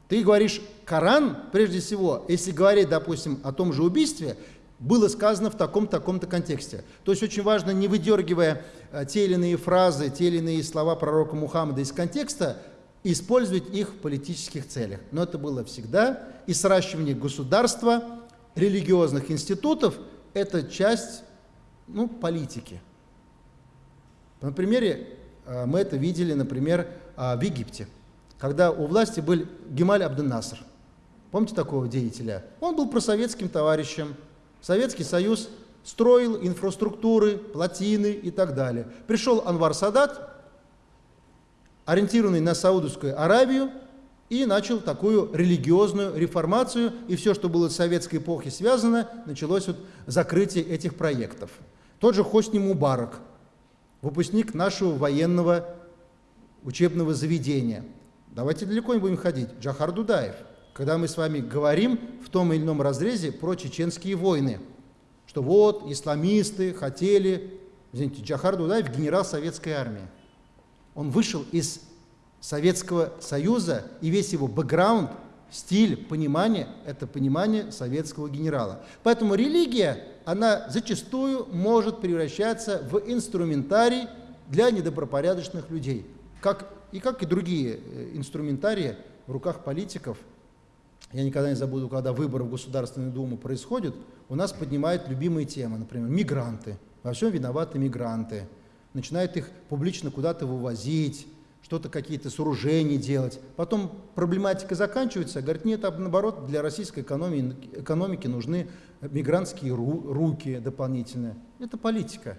ты говоришь, Коран, прежде всего, если говорить, допустим, о том же убийстве, было сказано в таком-таком-то контексте. То есть очень важно, не выдергивая э, те или иные фразы, те или иные слова пророка Мухаммада из контекста, использовать их в политических целях. Но это было всегда. И сращивание государства, религиозных институтов – это часть ну, политики. На примере э, мы это видели, например, э, в Египте, когда у власти был Гемаль Абден-Наср. Помните такого деятеля? Он был просоветским товарищем, Советский Союз строил инфраструктуры, плотины и так далее. Пришел Анвар Садат, ориентированный на Саудовскую Аравию, и начал такую религиозную реформацию, и все, что было с советской эпохи связано, началось вот закрытие этих проектов. Тот же Хосни Мубарак, выпускник нашего военного учебного заведения. Давайте далеко не будем ходить. Джахар Дудаев – когда мы с вами говорим в том или ином разрезе про чеченские войны, что вот исламисты хотели, извините, Джахар Дудаев генерал советской армии. Он вышел из Советского Союза, и весь его бэкграунд, стиль, понимание – это понимание советского генерала. Поэтому религия, она зачастую может превращаться в инструментарий для недобропорядочных людей, как, и как и другие э, инструментарии в руках политиков – я никогда не забуду, когда выборы в Государственную Думу происходят, у нас поднимают любимые темы, например, мигранты. Во всем виноваты мигранты. Начинают их публично куда-то вывозить, что-то какие-то сооружения делать. Потом проблематика заканчивается, говорит, нет, а наоборот, для российской экономики, экономики нужны мигрантские ру, руки дополнительные. Это политика.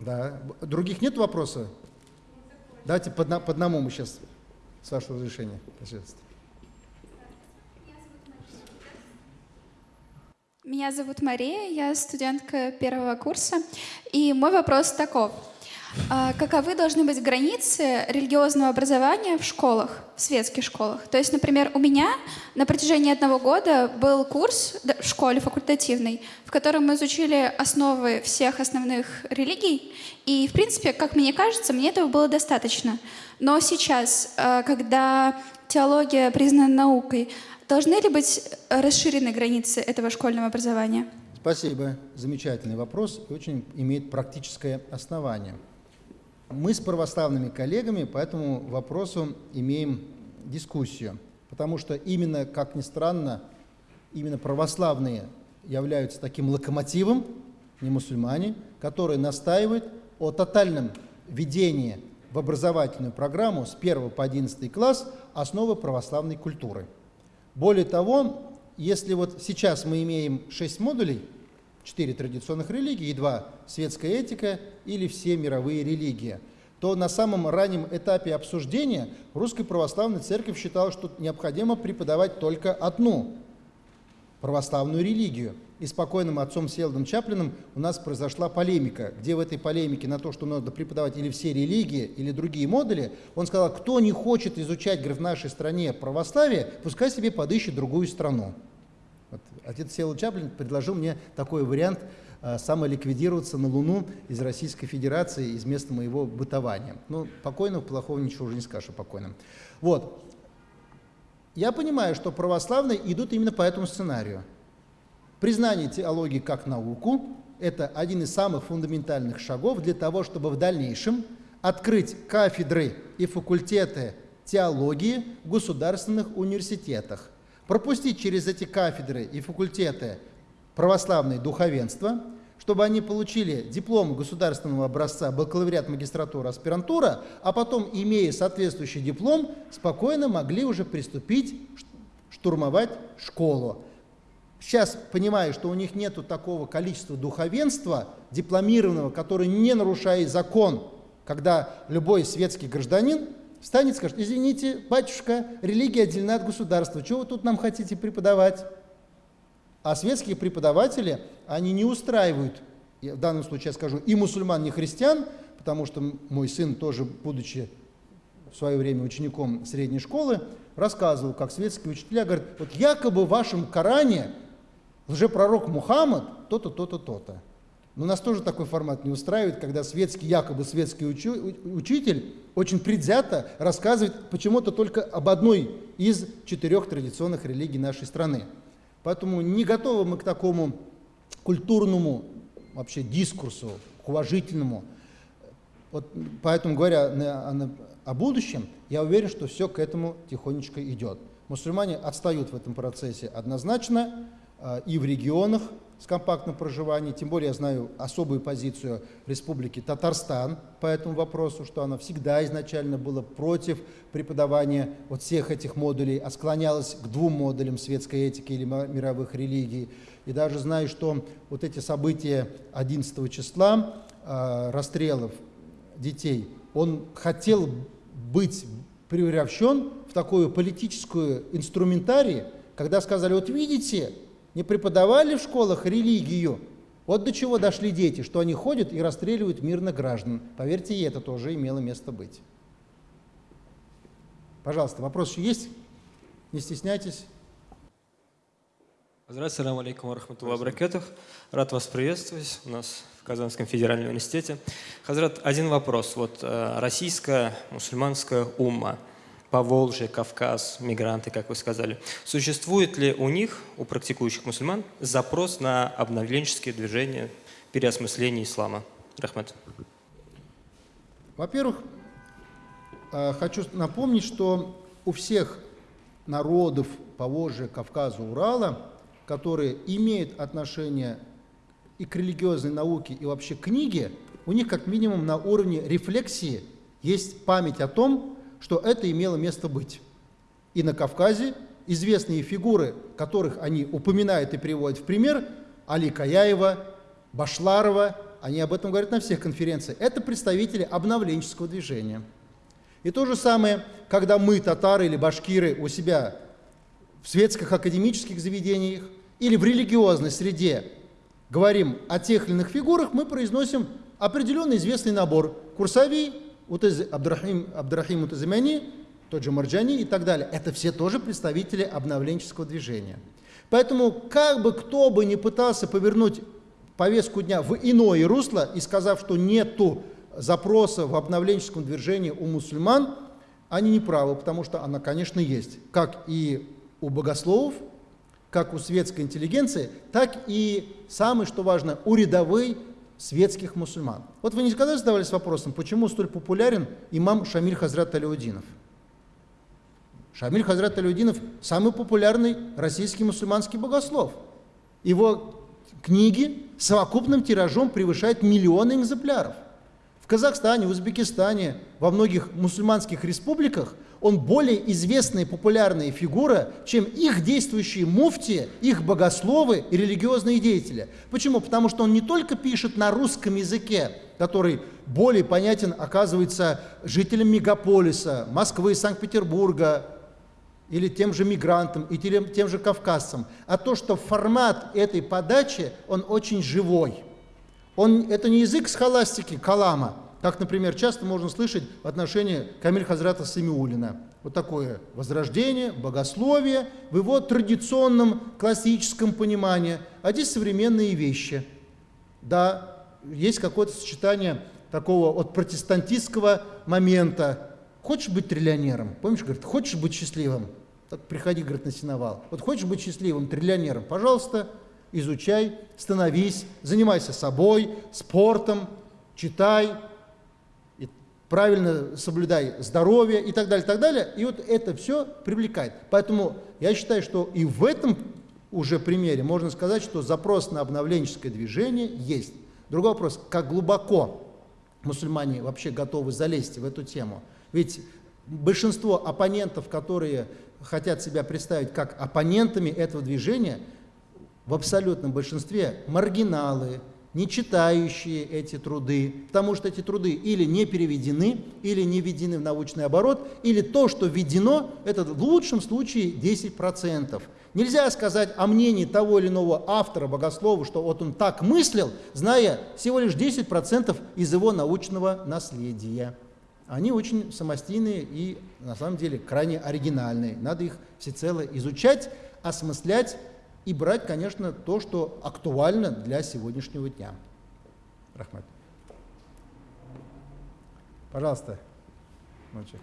Да. Других нет вопросов? Давайте по, по одному мы сейчас с вашего разрешения, пожалуйста. Меня зовут Мария, я студентка первого курса. И мой вопрос таков. А каковы должны быть границы религиозного образования в школах, в светских школах? То есть, например, у меня на протяжении одного года был курс в школе факультативный, в котором мы изучили основы всех основных религий. И, в принципе, как мне кажется, мне этого было достаточно. Но сейчас, э, когда теология признана наукой, должны ли быть расширены границы этого школьного образования? Спасибо. Замечательный вопрос и очень имеет практическое основание. Мы с православными коллегами по этому вопросу имеем дискуссию, потому что именно, как ни странно, именно православные являются таким локомотивом, не мусульмане, которые настаивают о тотальном введении в образовательную программу с 1 по 11 класс основы православной культуры. Более того, если вот сейчас мы имеем 6 модулей, четыре традиционных религии и два светская этика или все мировые религии, то на самом раннем этапе обсуждения Русская Православная Церковь считала, что необходимо преподавать только одну православную религию. И с покойным отцом Селдом Чаплиным у нас произошла полемика, где в этой полемике на то, что надо преподавать или все религии, или другие модули, он сказал, кто не хочет изучать говорит, в нашей стране православие, пускай себе подыщет другую страну. Вот. Отец Села Чаплин предложил мне такой вариант э, самоликвидироваться на Луну из Российской Федерации, из места моего бытования. Ну, покойного, плохого ничего уже не скажешь о покойном. Вот. Я понимаю, что православные идут именно по этому сценарию. Признание теологии как науку – это один из самых фундаментальных шагов для того, чтобы в дальнейшем открыть кафедры и факультеты теологии в государственных университетах пропустить через эти кафедры и факультеты православное духовенство, чтобы они получили диплом государственного образца бакалавриат, магистратура, аспирантура, а потом, имея соответствующий диплом, спокойно могли уже приступить штурмовать школу. Сейчас понимаю, что у них нет такого количества духовенства дипломированного, который не нарушает закон, когда любой светский гражданин встанет и скажет, извините, батюшка, религия отделена от государства, что вы тут нам хотите преподавать? А светские преподаватели, они не устраивают, в данном случае я скажу, и мусульман, и христиан, потому что мой сын тоже, будучи в свое время учеником средней школы, рассказывал, как светские учителя говорят, вот якобы в вашем Коране лжепророк Мухаммад то-то, то-то, то-то. Но нас тоже такой формат не устраивает, когда светский, якобы светский учу, учитель очень предвзято рассказывает почему-то только об одной из четырех традиционных религий нашей страны. Поэтому не готовы мы к такому культурному вообще дискурсу, к уважительному. Вот поэтому, говоря о, о будущем, я уверен, что все к этому тихонечко идет. Мусульмане отстают в этом процессе однозначно э, и в регионах, с компактным проживанием, тем более я знаю особую позицию Республики Татарстан по этому вопросу, что она всегда изначально была против преподавания вот всех этих модулей, а склонялась к двум модулям светской этики или мировых религий. И даже знаю, что вот эти события 11 числа, э, расстрелов детей, он хотел быть превращен в такую политическую инструментарий, когда сказали, вот видите, не преподавали в школах религию. Вот до чего дошли дети, что они ходят и расстреливают мирных граждан. Поверьте, и это тоже имело место быть. Пожалуйста, вопрос еще есть? Не стесняйтесь. Здравствуйте, салам алейкум рахматуллах баракатух. Рад вас приветствовать у нас в Казанском федеральном университете. Хазрат, один вопрос. Вот э, российская мусульманская умма – Поволжье, Кавказ, мигранты, как вы сказали. Существует ли у них, у практикующих мусульман, запрос на обновленческие движения, переосмысление ислама? Рахмат. Во-первых, э, хочу напомнить, что у всех народов Поволжья, Кавказа, Урала, которые имеют отношение и к религиозной науке, и вообще к книге, у них как минимум на уровне рефлексии есть память о том, что это имело место быть. И на Кавказе известные фигуры, которых они упоминают и приводят в пример, Али Каяева, Башларова, они об этом говорят на всех конференциях, это представители обновленческого движения. И то же самое, когда мы, татары или башкиры, у себя в светских академических заведениях или в религиозной среде говорим о тех или иных фигурах, мы произносим определенный известный набор. Курсави, Утез, Абдрахим, Абдрахим Утазимяни, тот же Марджани и так далее. Это все тоже представители обновленческого движения. Поэтому как бы кто бы ни пытался повернуть повестку дня в иное русло и сказав, что нету запроса в обновленческом движении у мусульман, они не правы, потому что она, конечно, есть. Как и у богословов, как у светской интеллигенции, так и, самое что важно, у рядовой светских мусульман. Вот вы никогда задавались вопросом, почему столь популярен имам Шамиль Хазрат Алиудинов? Шамиль Хазрат Алиудинов – самый популярный российский мусульманский богослов. Его книги совокупным тиражом превышают миллионы экземпляров. В Казахстане, Узбекистане, во многих мусульманских республиках он более известная и популярная фигура, чем их действующие муфти, их богословы и религиозные деятели. Почему? Потому что он не только пишет на русском языке, который более понятен, оказывается, жителям мегаполиса, Москвы, Санкт-Петербурга, или тем же мигрантам, и тем, тем же кавказцам, а то, что формат этой подачи, он очень живой. Он, это не язык схоластики, калама, как, например, часто можно слышать в отношении Камиль Хазрата Самиулина. Вот такое возрождение, богословие в его традиционном классическом понимании, а здесь современные вещи. Да, есть какое-то сочетание такого от протестантистского момента. Хочешь быть триллионером? Помнишь, говорит, хочешь быть счастливым? Так приходи, говорит, на сеновал. Вот хочешь быть счастливым триллионером? Пожалуйста, изучай, становись, занимайся собой, спортом, читай, правильно соблюдай здоровье и так далее, и так далее. И вот это все привлекает. Поэтому я считаю, что и в этом уже примере можно сказать, что запрос на обновленческое движение есть. Другой вопрос, как глубоко мусульмане вообще готовы залезть в эту тему. Ведь большинство оппонентов, которые хотят себя представить как оппонентами этого движения, в абсолютном большинстве маргиналы, не читающие эти труды, потому что эти труды или не переведены, или не введены в научный оборот, или то, что введено, это в лучшем случае 10%. Нельзя сказать о мнении того или иного автора, богослова, что вот он так мыслил, зная всего лишь 10% из его научного наследия. Они очень самостийные и, на самом деле, крайне оригинальные. Надо их всецело изучать, осмыслять и брать, конечно, то, что актуально для сегодняшнего дня. Рахмат. Пожалуйста, мальчик.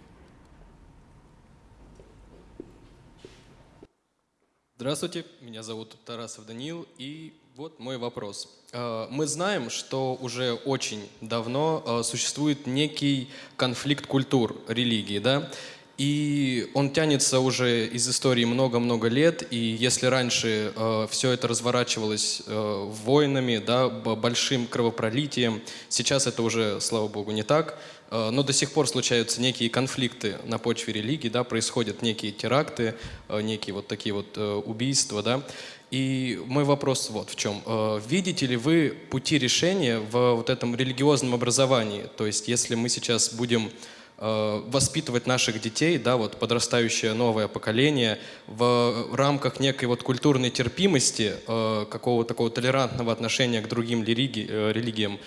Здравствуйте, меня зовут Тарасов Даниил, и вот мой вопрос. Э, мы знаем, что уже очень давно э, существует некий конфликт культур религии, да? И он тянется уже из истории много-много лет, и если раньше э, все это разворачивалось э, войнами, да, большим кровопролитием, сейчас это уже, слава богу, не так. Э, но до сих пор случаются некие конфликты на почве религии, да, происходят некие теракты, э, некие вот такие вот э, убийства, да. И мой вопрос вот в чем. Видите ли вы пути решения в вот этом религиозном образовании? То есть если мы сейчас будем Э, воспитывать наших детей, да, вот подрастающее новое поколение в рамках некой вот культурной терпимости, э, какого-то такого толерантного отношения к другим религи, э, религиям,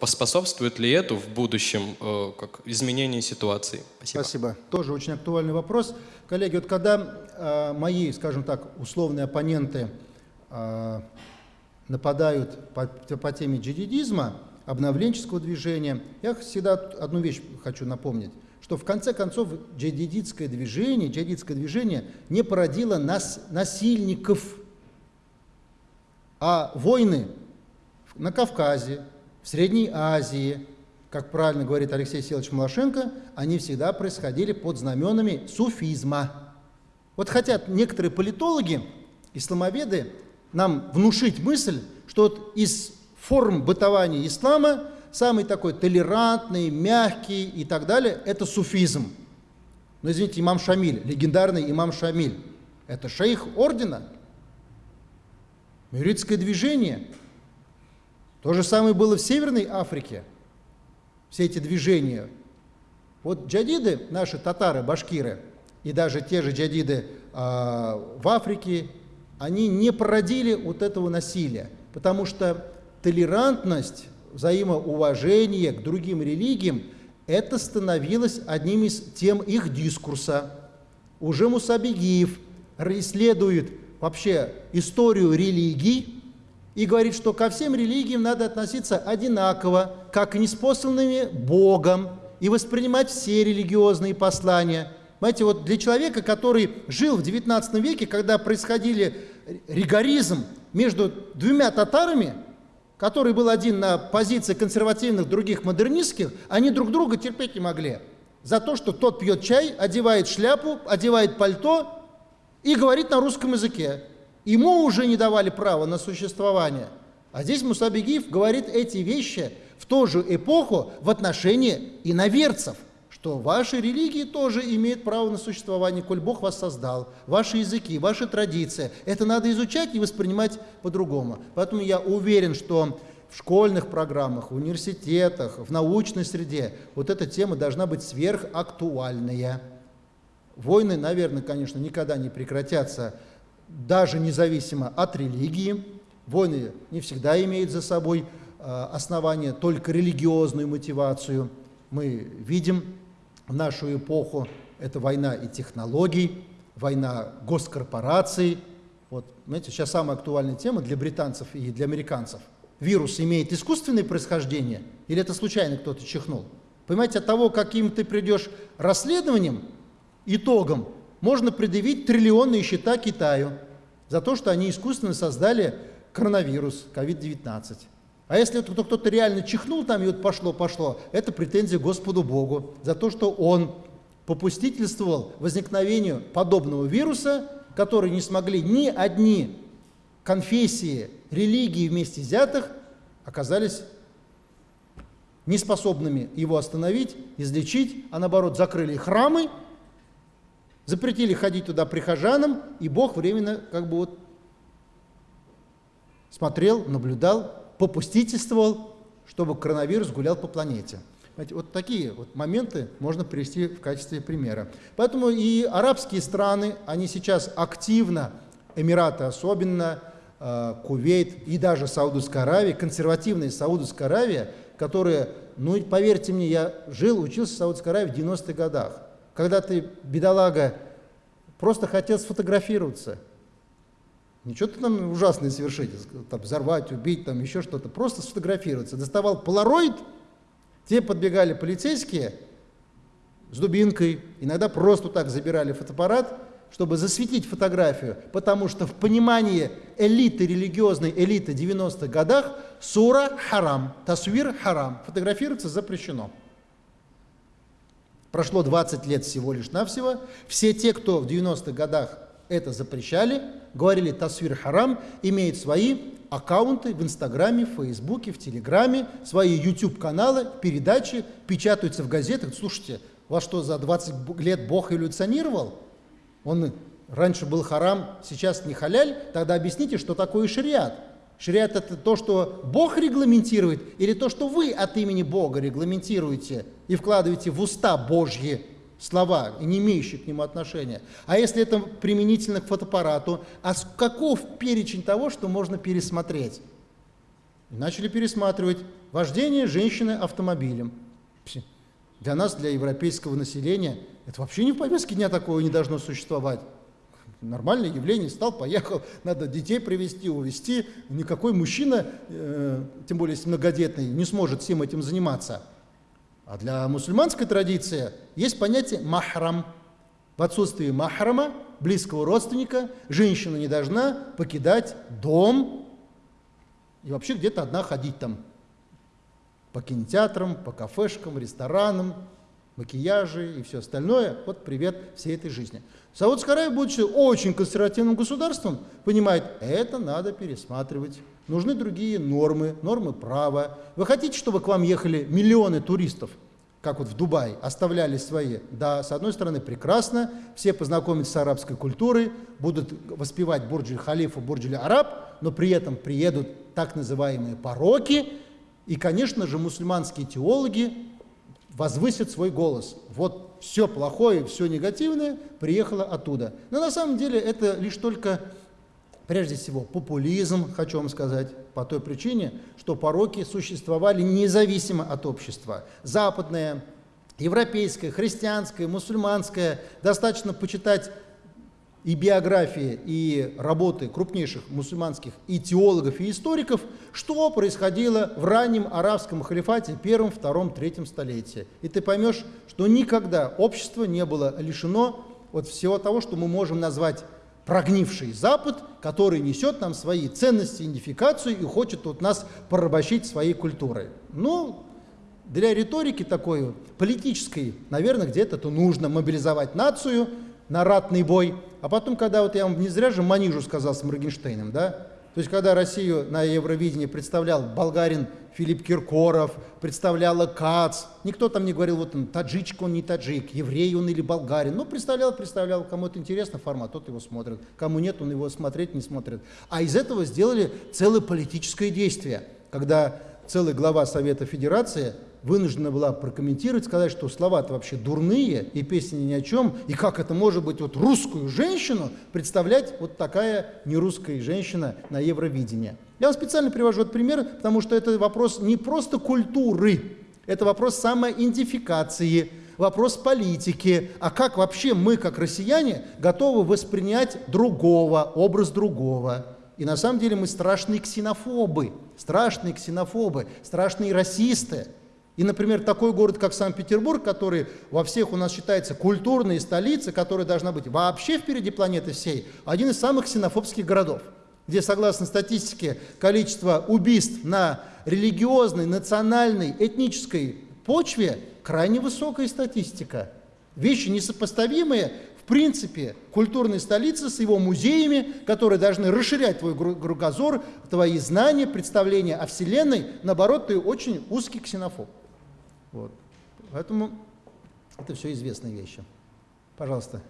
поспособствует ли это в будущем как изменению ситуации? Спасибо. Спасибо. Тоже очень актуальный вопрос. Коллеги, вот когда э, мои, скажем так, условные оппоненты э, нападают по, по теме джихадизма, обновленческого движения. Я всегда одну вещь хочу напомнить, что в конце концов джадидитское движение, джадидское движение не породило нас, насильников, а войны на Кавказе, в Средней Азии, как правильно говорит Алексей Силович Малашенко, они всегда происходили под знаменами суфизма. Вот хотят некоторые политологи, исламоведы, нам внушить мысль, что вот из форм бытования ислама, самый такой толерантный, мягкий и так далее, это суфизм. Но извините, имам Шамиль, легендарный имам Шамиль, это шейх ордена, Мюритское движение. То же самое было в Северной Африке, все эти движения. Вот джадиды, наши татары, башкиры, и даже те же джадиды э, в Африке, они не породили вот этого насилия, потому что толерантность, взаимоуважение к другим религиям, это становилось одним из тем их дискурса. Уже Мусабигиев исследует вообще историю религий и говорит, что ко всем религиям надо относиться одинаково, как и неспосланными Богом, и воспринимать все религиозные послания. Знаете, вот для человека, который жил в XIX веке, когда происходили ригоризм между двумя татарами, который был один на позиции консервативных, других модернистских, они друг друга терпеть не могли. За то, что тот пьет чай, одевает шляпу, одевает пальто и говорит на русском языке. Ему уже не давали права на существование. А здесь Мусабегиев говорит эти вещи в ту же эпоху в отношении иноверцев – что ваши религии тоже имеют право на существование, коль Бог вас создал, ваши языки, ваши традиции. Это надо изучать и воспринимать по-другому. Поэтому я уверен, что в школьных программах, в университетах, в научной среде вот эта тема должна быть сверхактуальная. Войны, наверное, конечно, никогда не прекратятся, даже независимо от религии. Войны не всегда имеют за собой э, основание только религиозную мотивацию. Мы видим в нашу эпоху это война и технологий, война госкорпораций. Вот, знаете, сейчас самая актуальная тема для британцев и для американцев. Вирус имеет искусственное происхождение или это случайно кто-то чихнул? Понимаете, от того, каким ты придешь расследованием, итогом, можно предъявить триллионные счета Китаю за то, что они искусственно создали коронавирус, COVID-19. А если кто-то реально чихнул там и вот пошло-пошло, это претензия Господу Богу за то, что он попустительствовал возникновению подобного вируса которые не смогли ни одни конфессии, религии вместе взятых, оказались неспособными его остановить, излечить, а наоборот закрыли храмы, запретили ходить туда прихожанам, и Бог временно как бы вот смотрел, наблюдал, попустительствовал, чтобы коронавирус гулял по планете. Вот такие вот моменты можно привести в качестве примера. Поэтому и арабские страны, они сейчас активно, Эмираты особенно, э, Кувейт и даже Саудовская Аравия, консервативная Саудовская Аравия, которые, ну поверьте мне, я жил, учился в Саудовской Аравии в 90-х годах. Когда ты, бедолага, просто хотел сфотографироваться, Ничего ты там ужасное совершить, там, взорвать, убить, там еще что-то. Просто сфотографироваться. Доставал полароид, те подбегали полицейские с дубинкой, иногда просто так забирали фотоаппарат, чтобы засветить фотографию, потому что в понимании элиты, религиозной элиты 90-х годах сура харам, тасвир харам, фотографироваться запрещено. Прошло 20 лет всего лишь навсего. Все те, кто в 90-х годах это запрещали, говорили тасвир харам, имеют свои аккаунты в Инстаграме, в Фейсбуке, в Телеграме, свои YouTube-каналы, передачи, печатаются в газетах. Слушайте, вас что, за 20 лет Бог эволюционировал? Он раньше был харам, сейчас не халяль? Тогда объясните, что такое шариат. Шариат – это то, что Бог регламентирует, или то, что вы от имени Бога регламентируете и вкладываете в уста Божьи слова, не имеющие к нему отношения. А если это применительно к фотоаппарату, а каков перечень того, что можно пересмотреть? И начали пересматривать вождение женщины автомобилем. Для нас, для европейского населения, это вообще не в повестке дня такого не должно существовать. Нормальное явление, стал, поехал, надо детей привезти, увезти. Никакой мужчина, э, тем более если многодетный, не сможет всем этим заниматься. А для мусульманской традиции есть понятие махрам. В отсутствии махрама, близкого родственника, женщина не должна покидать дом и вообще где-то одна ходить там по кинотеатрам, по кафешкам, ресторанам, макияжи и все остальное. Вот привет всей этой жизни. Саудовская Аравия, будучи очень консервативным государством, понимает, это надо пересматривать. Нужны другие нормы, нормы права. Вы хотите, чтобы к вам ехали миллионы туристов, как вот в Дубае, оставляли свои? Да, с одной стороны, прекрасно, все познакомятся с арабской культурой, будут воспевать Бурджи Халифу, Бурджи Араб, но при этом приедут так называемые пороки, и, конечно же, мусульманские теологи возвысят свой голос. Вот все плохое, все негативное приехало оттуда. Но на самом деле это лишь только, прежде всего, популизм, хочу вам сказать, по той причине, что пороки существовали независимо от общества. Западное, европейское, христианское, мусульманское, достаточно почитать и биографии, и работы крупнейших мусульманских и теологов, и историков, что происходило в раннем арабском халифате первом, втором, третьем столетии. И ты поймешь, что никогда общество не было лишено от всего того, что мы можем назвать прогнивший Запад, который несет нам свои ценности, идентификацию и хочет от нас порабощить своей культурой. Ну, для риторики такой политической, наверное, где-то то нужно мобилизовать нацию на ратный бой – а потом, когда вот я вам не зря же Манижу сказал с Моргенштейном, да, то есть когда Россию на Евровидении представлял болгарин Филипп Киркоров, представляла КАЦ, никто там не говорил, вот он таджичка, он не таджик, еврей он или болгарин, ну представлял, представлял, кому это интересно формат, тот его смотрит, кому нет, он его смотреть не смотрит. А из этого сделали целое политическое действие, когда целый глава Совета Федерации вынуждена была прокомментировать, сказать, что слова-то вообще дурные, и песни ни о чем, и как это может быть вот русскую женщину представлять вот такая нерусская женщина на Евровидении. Я вам специально привожу этот пример, потому что это вопрос не просто культуры, это вопрос самоидентификации, вопрос политики, а как вообще мы, как россияне, готовы воспринять другого, образ другого. И на самом деле мы страшные ксенофобы, страшные ксенофобы, страшные расисты. И, например, такой город, как Санкт-Петербург, который во всех у нас считается культурной столицей, которая должна быть вообще впереди планеты всей, один из самых ксенофобских городов, где, согласно статистике, количество убийств на религиозной, национальной, этнической почве крайне высокая статистика. Вещи несопоставимые принципе культурной столицы с его музеями, которые должны расширять твой кругозор, твои знания, представления о Вселенной. Наоборот, ты очень узкий ксенофоб. Вот. Поэтому это все известные вещи. Пожалуйста.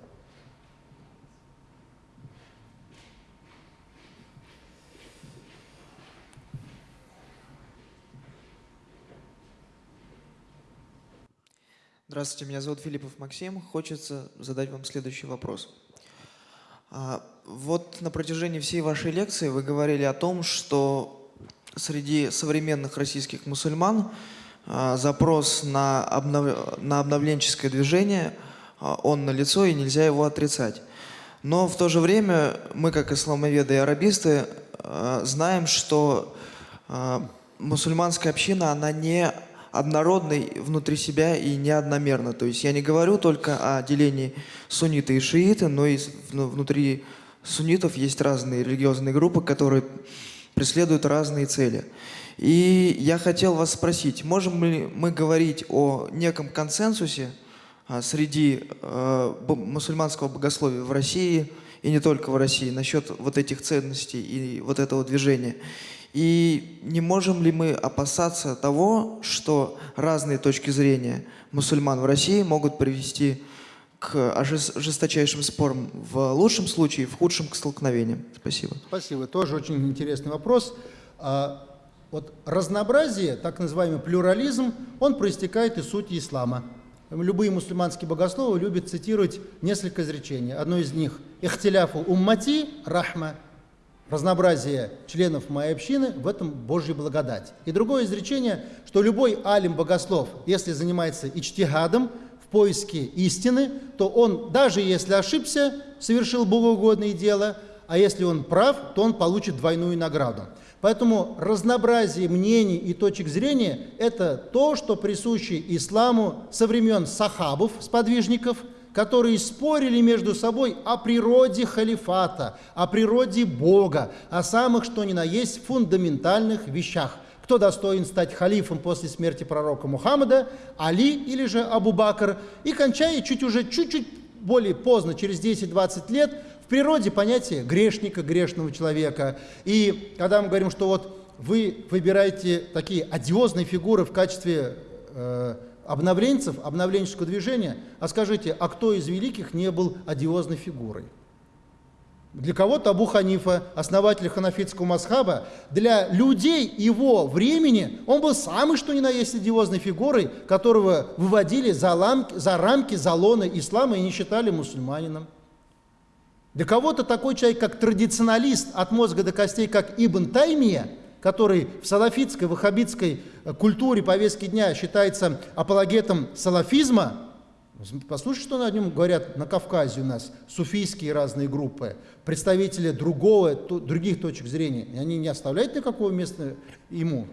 Здравствуйте, меня зовут Филиппов Максим. Хочется задать вам следующий вопрос. А, вот на протяжении всей вашей лекции вы говорили о том, что среди современных российских мусульман а, запрос на, обнов... на обновленческое движение, а, он налицо и нельзя его отрицать. Но в то же время мы, как исламоведы и арабисты, знаем, что мусульманская община, она не однородный внутри себя и не одномерно. То есть я не говорю только о делении сунниты и шииты, но и внутри суннитов есть разные религиозные группы, которые преследуют разные цели. И я хотел вас спросить, можем ли мы говорить о неком консенсусе а, среди э, мусульманского богословия в России и не только в России насчет вот этих ценностей и вот этого движения? И не можем ли мы опасаться того, что разные точки зрения мусульман в России могут привести к жесточайшим спорам в лучшем случае, в худшем к столкновениям? Спасибо. Спасибо. Тоже очень интересный вопрос. А, вот разнообразие, так называемый плюрализм, он проистекает из сути ислама. Любые мусульманские богословы любят цитировать несколько изречений. Одно из них «Ихтиляфу уммати рахма» разнообразие членов моей общины, в этом Божья благодать. И другое изречение, что любой алим богослов, если занимается ичтигадом в поиске истины, то он, даже если ошибся, совершил богоугодное дело, а если он прав, то он получит двойную награду. Поэтому разнообразие мнений и точек зрения – это то, что присуще исламу со времен сахабов, сподвижников – которые спорили между собой о природе халифата, о природе Бога, о самых что ни на есть фундаментальных вещах. Кто достоин стать халифом после смерти пророка Мухаммада, Али или же Абу Бакр, и кончая чуть уже чуть-чуть более поздно, через 10-20 лет, в природе понятие грешника, грешного человека. И когда мы говорим, что вот вы выбираете такие одиозные фигуры в качестве э, обновленцев, обновленческого движения, а скажите, а кто из великих не был одиозной фигурой? Для кого-то Абу Ханифа, основатель ханафитского масхаба, для людей его времени он был самый что ни на есть одиозной фигурой, которого выводили за, ламки, за рамки залона ислама и не считали мусульманином. Для кого-то такой человек, как традиционалист от мозга до костей, как Ибн Таймия – который в салафитской, ваххабитской э, культуре повестки дня считается апологетом салафизма, послушайте, что на нем говорят на Кавказе у нас, суфийские разные группы, представители другого, других точек зрения, и они не оставляют никакого места ему,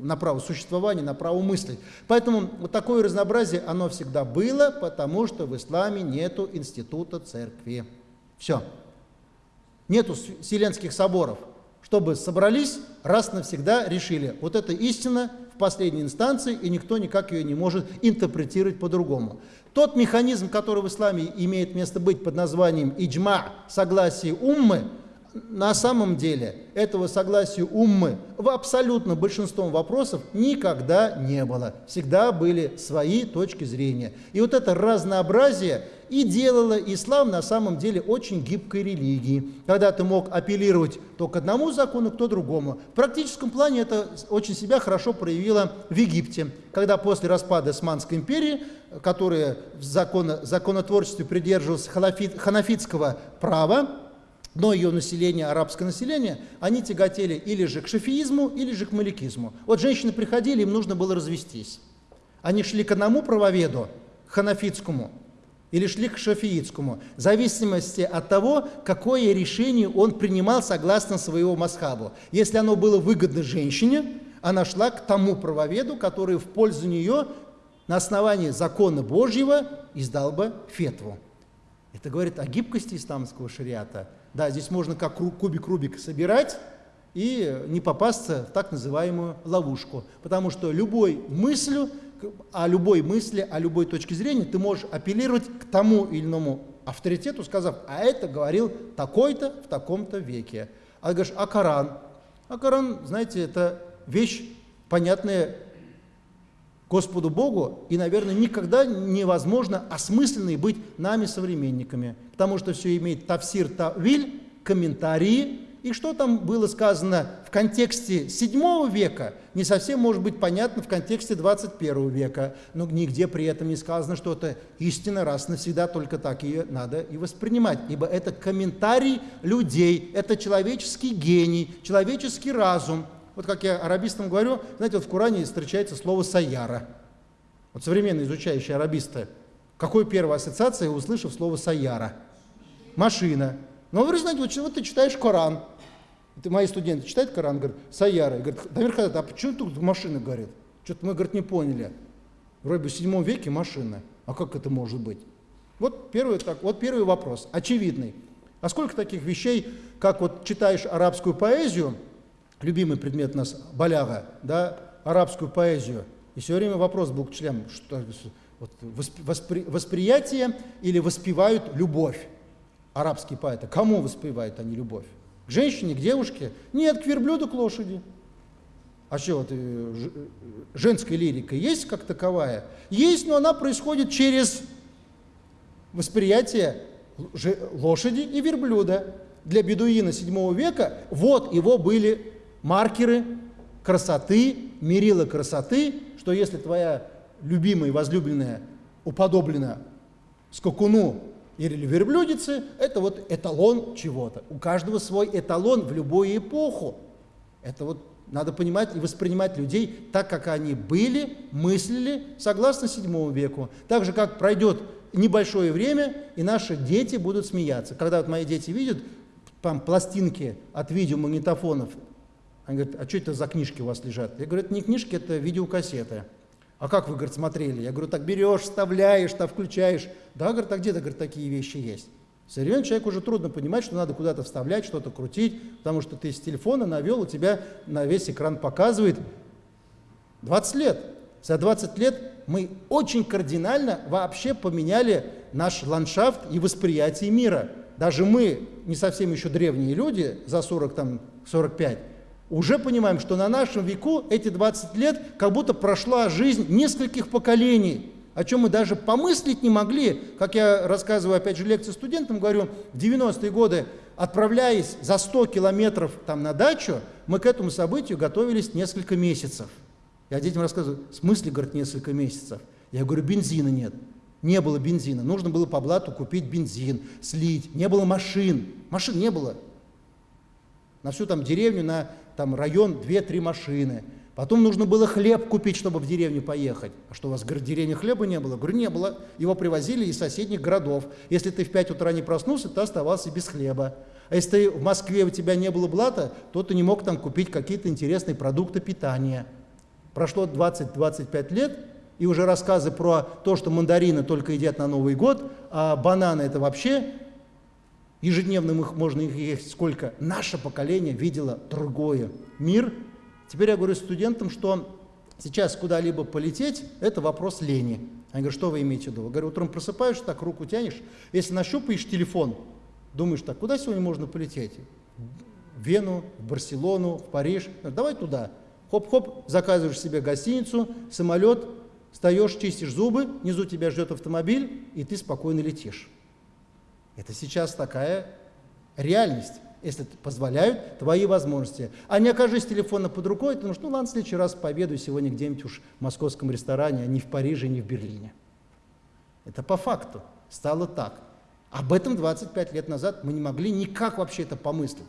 на право существования, на право мысли. Поэтому вот такое разнообразие, оно всегда было, потому что в исламе нету института церкви. Все. Нету вселенских соборов чтобы собрались, раз навсегда решили, вот это истина в последней инстанции, и никто никак ее не может интерпретировать по-другому. Тот механизм, который в исламе имеет место быть под названием иджма, согласие уммы, на самом деле этого согласия уммы в абсолютно большинством вопросов никогда не было. Всегда были свои точки зрения. И вот это разнообразие и делало ислам на самом деле очень гибкой религией, когда ты мог апеллировать то к одному закону, то другому. В практическом плане это очень себя хорошо проявило в Египте, когда после распада Османской империи, которая в закон, законотворчестве придерживалась ханафит, ханафитского права, но ее население, арабское население, они тяготели или же к шафиизму, или же к маликизму. Вот женщины приходили, им нужно было развестись. Они шли к одному правоведу, ханафитскому, или шли к шафиитскому, в зависимости от того, какое решение он принимал согласно своего масхабу. Если оно было выгодно женщине, она шла к тому правоведу, который в пользу нее на основании закона Божьего издал бы фетву. Это говорит о гибкости исламского шариата. Да, здесь можно как кубик Рубик собирать и не попасться в так называемую ловушку. Потому что любой мыслью, о любой мысли, о любой точке зрения ты можешь апеллировать к тому или иному авторитету, сказав, а это говорил такой-то в таком-то веке. А ты говоришь, а Коран? А Коран, знаете, это вещь понятная Господу Богу, и, наверное, никогда невозможно осмысленной быть нами современниками, потому что все имеет тавсир, тавиль, комментарии, и что там было сказано в контексте 7 века, не совсем может быть понятно в контексте 21 века. Но нигде при этом не сказано, что это истина раз навсегда, только так ее надо и воспринимать. Ибо это комментарий людей, это человеческий гений, человеческий разум. Вот как я арабистам говорю, знаете, вот в Коране встречается слово «саяра». Вот современные изучающие арабисты, какой первая ассоциация, услышав слово «саяра»? Машина. Но вы знаете, вот, вот ты читаешь Коран, это мои студенты читают Коран, говорят, Саяра. Говорят, Дамир а почему тут машина горит? Что-то мы, говорит, не поняли. Вроде бы в седьмом веке машина. А как это может быть? Вот первый, так, вот первый вопрос, очевидный. А сколько таких вещей, как вот читаешь арабскую поэзию, любимый предмет у нас Баляга, да, арабскую поэзию, и все время вопрос был к членам, что вот, воспри, восприятие или воспевают любовь. Арабские поэты. Кому воспевают они любовь? К женщине, к девушке? Нет, к верблюду, к лошади. А что, вот, э, женская лирика есть как таковая? Есть, но она происходит через восприятие лошади и верблюда. Для бедуина 7 века вот его были маркеры красоты, мерила красоты, что если твоя любимая и возлюбленная уподоблена скакуну или верблюдицы – это вот эталон чего-то. У каждого свой эталон в любую эпоху. Это вот надо понимать и воспринимать людей так, как они были, мыслили, согласно VII веку. Так же, как пройдет небольшое время, и наши дети будут смеяться. Когда вот мои дети видят там, пластинки от видеомагнитофонов, они говорят, а что это за книжки у вас лежат? Я говорю, это не книжки, это видеокассеты. А как вы, говорит, смотрели? Я говорю, так берешь, вставляешь, там включаешь. Да, говорит, а где-то, говорит, такие вещи есть. Современному человеку уже трудно понимать, что надо куда-то вставлять, что-то крутить, потому что ты с телефона навел, у тебя на весь экран показывает 20 лет. За 20 лет мы очень кардинально вообще поменяли наш ландшафт и восприятие мира. Даже мы, не совсем еще древние люди, за 40, там, 45, уже понимаем, что на нашем веку эти 20 лет как будто прошла жизнь нескольких поколений, о чем мы даже помыслить не могли. Как я рассказываю, опять же, лекции студентам, говорю, в 90-е годы, отправляясь за 100 километров там на дачу, мы к этому событию готовились несколько месяцев. Я детям рассказываю, в смысле, говорит, несколько месяцев? Я говорю, бензина нет. Не было бензина. Нужно было по блату купить бензин, слить. Не было машин. Машин не было. На всю там деревню, на там район 2-3 машины. Потом нужно было хлеб купить, чтобы в деревню поехать. А что, у вас в деревне хлеба не было? Говорю, не было. Его привозили из соседних городов. Если ты в 5 утра не проснулся, ты оставался без хлеба. А если ты в Москве у тебя не было блата, то ты не мог там купить какие-то интересные продукты питания. Прошло 20-25 лет, и уже рассказы про то, что мандарины только едят на Новый год, а бананы это вообще ежедневно их, можно их есть сколько. Наше поколение видело другое. Мир. Теперь я говорю студентам, что сейчас куда-либо полететь – это вопрос лени. Они говорят, что вы имеете в виду? Я говорю, утром просыпаешься, так руку тянешь, если нащупаешь телефон, думаешь так, куда сегодня можно полететь? В Вену, в Барселону, в Париж. Давай туда. Хоп-хоп, заказываешь себе гостиницу, самолет, встаешь, чистишь зубы, внизу тебя ждет автомобиль, и ты спокойно летишь. Это сейчас такая реальность, если позволяют твои возможности. А не окажись телефона под рукой, ты думаешь, ну ладно, в следующий раз победу сегодня где-нибудь уж в московском ресторане, а не в Париже, не в Берлине. Это по факту стало так. Об этом 25 лет назад мы не могли никак вообще это помыслить.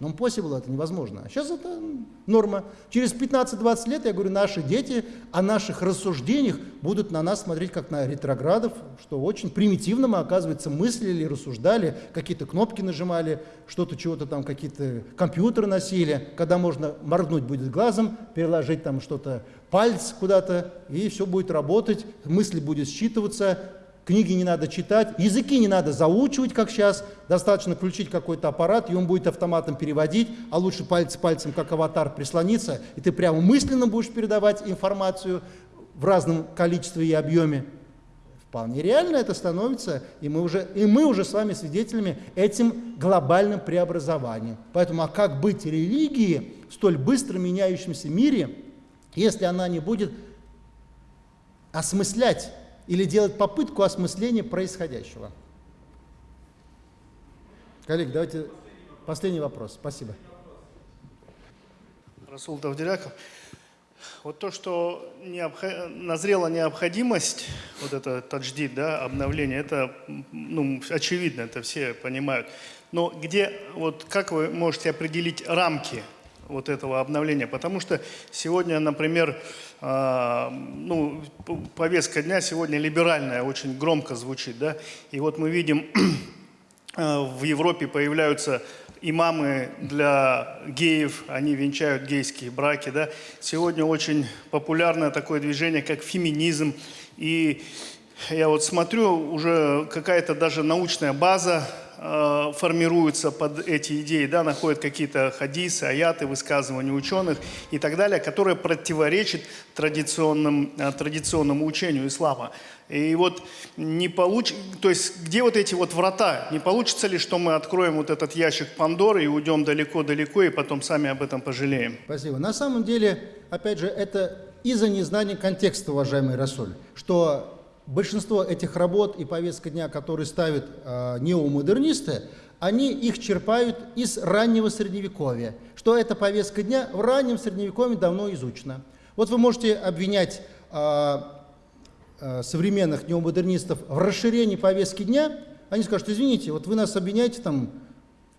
Но после было это невозможно. А сейчас это норма. Через 15-20 лет, я говорю, наши дети о наших рассуждениях будут на нас смотреть как на ретроградов, что очень примитивно мы, оказывается, мыслили, рассуждали, какие-то кнопки нажимали, что-то чего-то там, какие-то компьютеры носили, когда можно моргнуть будет глазом, переложить там что-то палец куда-то, и все будет работать, мысли будет считываться, книги не надо читать, языки не надо заучивать, как сейчас, достаточно включить какой-то аппарат, и он будет автоматом переводить, а лучше пальцы пальцем, как аватар, прислониться, и ты прямо мысленно будешь передавать информацию в разном количестве и объеме. Вполне реально это становится, и мы уже, и мы уже с вами свидетелями этим глобальным преобразованием. Поэтому, а как быть религии в столь быстро меняющемся мире, если она не будет осмыслять или делать попытку осмысления происходящего? Коллеги, давайте последний вопрос. Спасибо. Расул Давдиряков. Вот то, что необх... назрела необходимость, вот это тадждид, да, обновление, это ну, очевидно, это все понимают. Но где, вот как вы можете определить рамки вот этого обновления? Потому что сегодня, например, э, ну, повестка дня сегодня либеральная, очень громко звучит, да, и вот мы видим, э, в Европе появляются имамы для геев, они венчают гейские браки. Да? Сегодня очень популярное такое движение, как феминизм. И я вот смотрю, уже какая-то даже научная база э, формируется под эти идеи, да, находят какие-то хадисы, аяты, высказывания ученых и так далее, которые противоречат традиционным, э, традиционному учению ислама. И вот не получ... То есть где вот эти вот врата? Не получится ли, что мы откроем вот этот ящик Пандоры и уйдем далеко-далеко, и потом сами об этом пожалеем? Спасибо. На самом деле, опять же, это из-за незнания контекста, уважаемый Расуль, что большинство этих работ и повестка дня, которые ставят э, неомодернисты, они их черпают из раннего Средневековья, что эта повестка дня в раннем Средневековье давно изучена. Вот вы можете обвинять э, Э, современных неомодернистов в расширении повестки дня, они скажут, извините, вот вы нас обвиняете там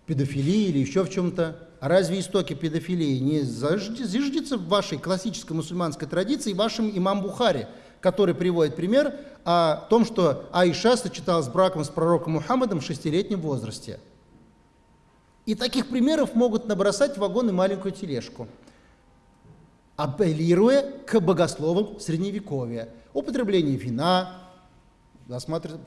в педофилии или еще в чем-то, а разве истоки педофилии не зиждется в вашей классической мусульманской традиции вашим имам Бухари, который приводит пример о том, что Аиша сочеталась с браком с пророком Мухаммадом в шестилетнем возрасте. И таких примеров могут набросать вагон и маленькую тележку, апеллируя к богословам Средневековья употребление вина.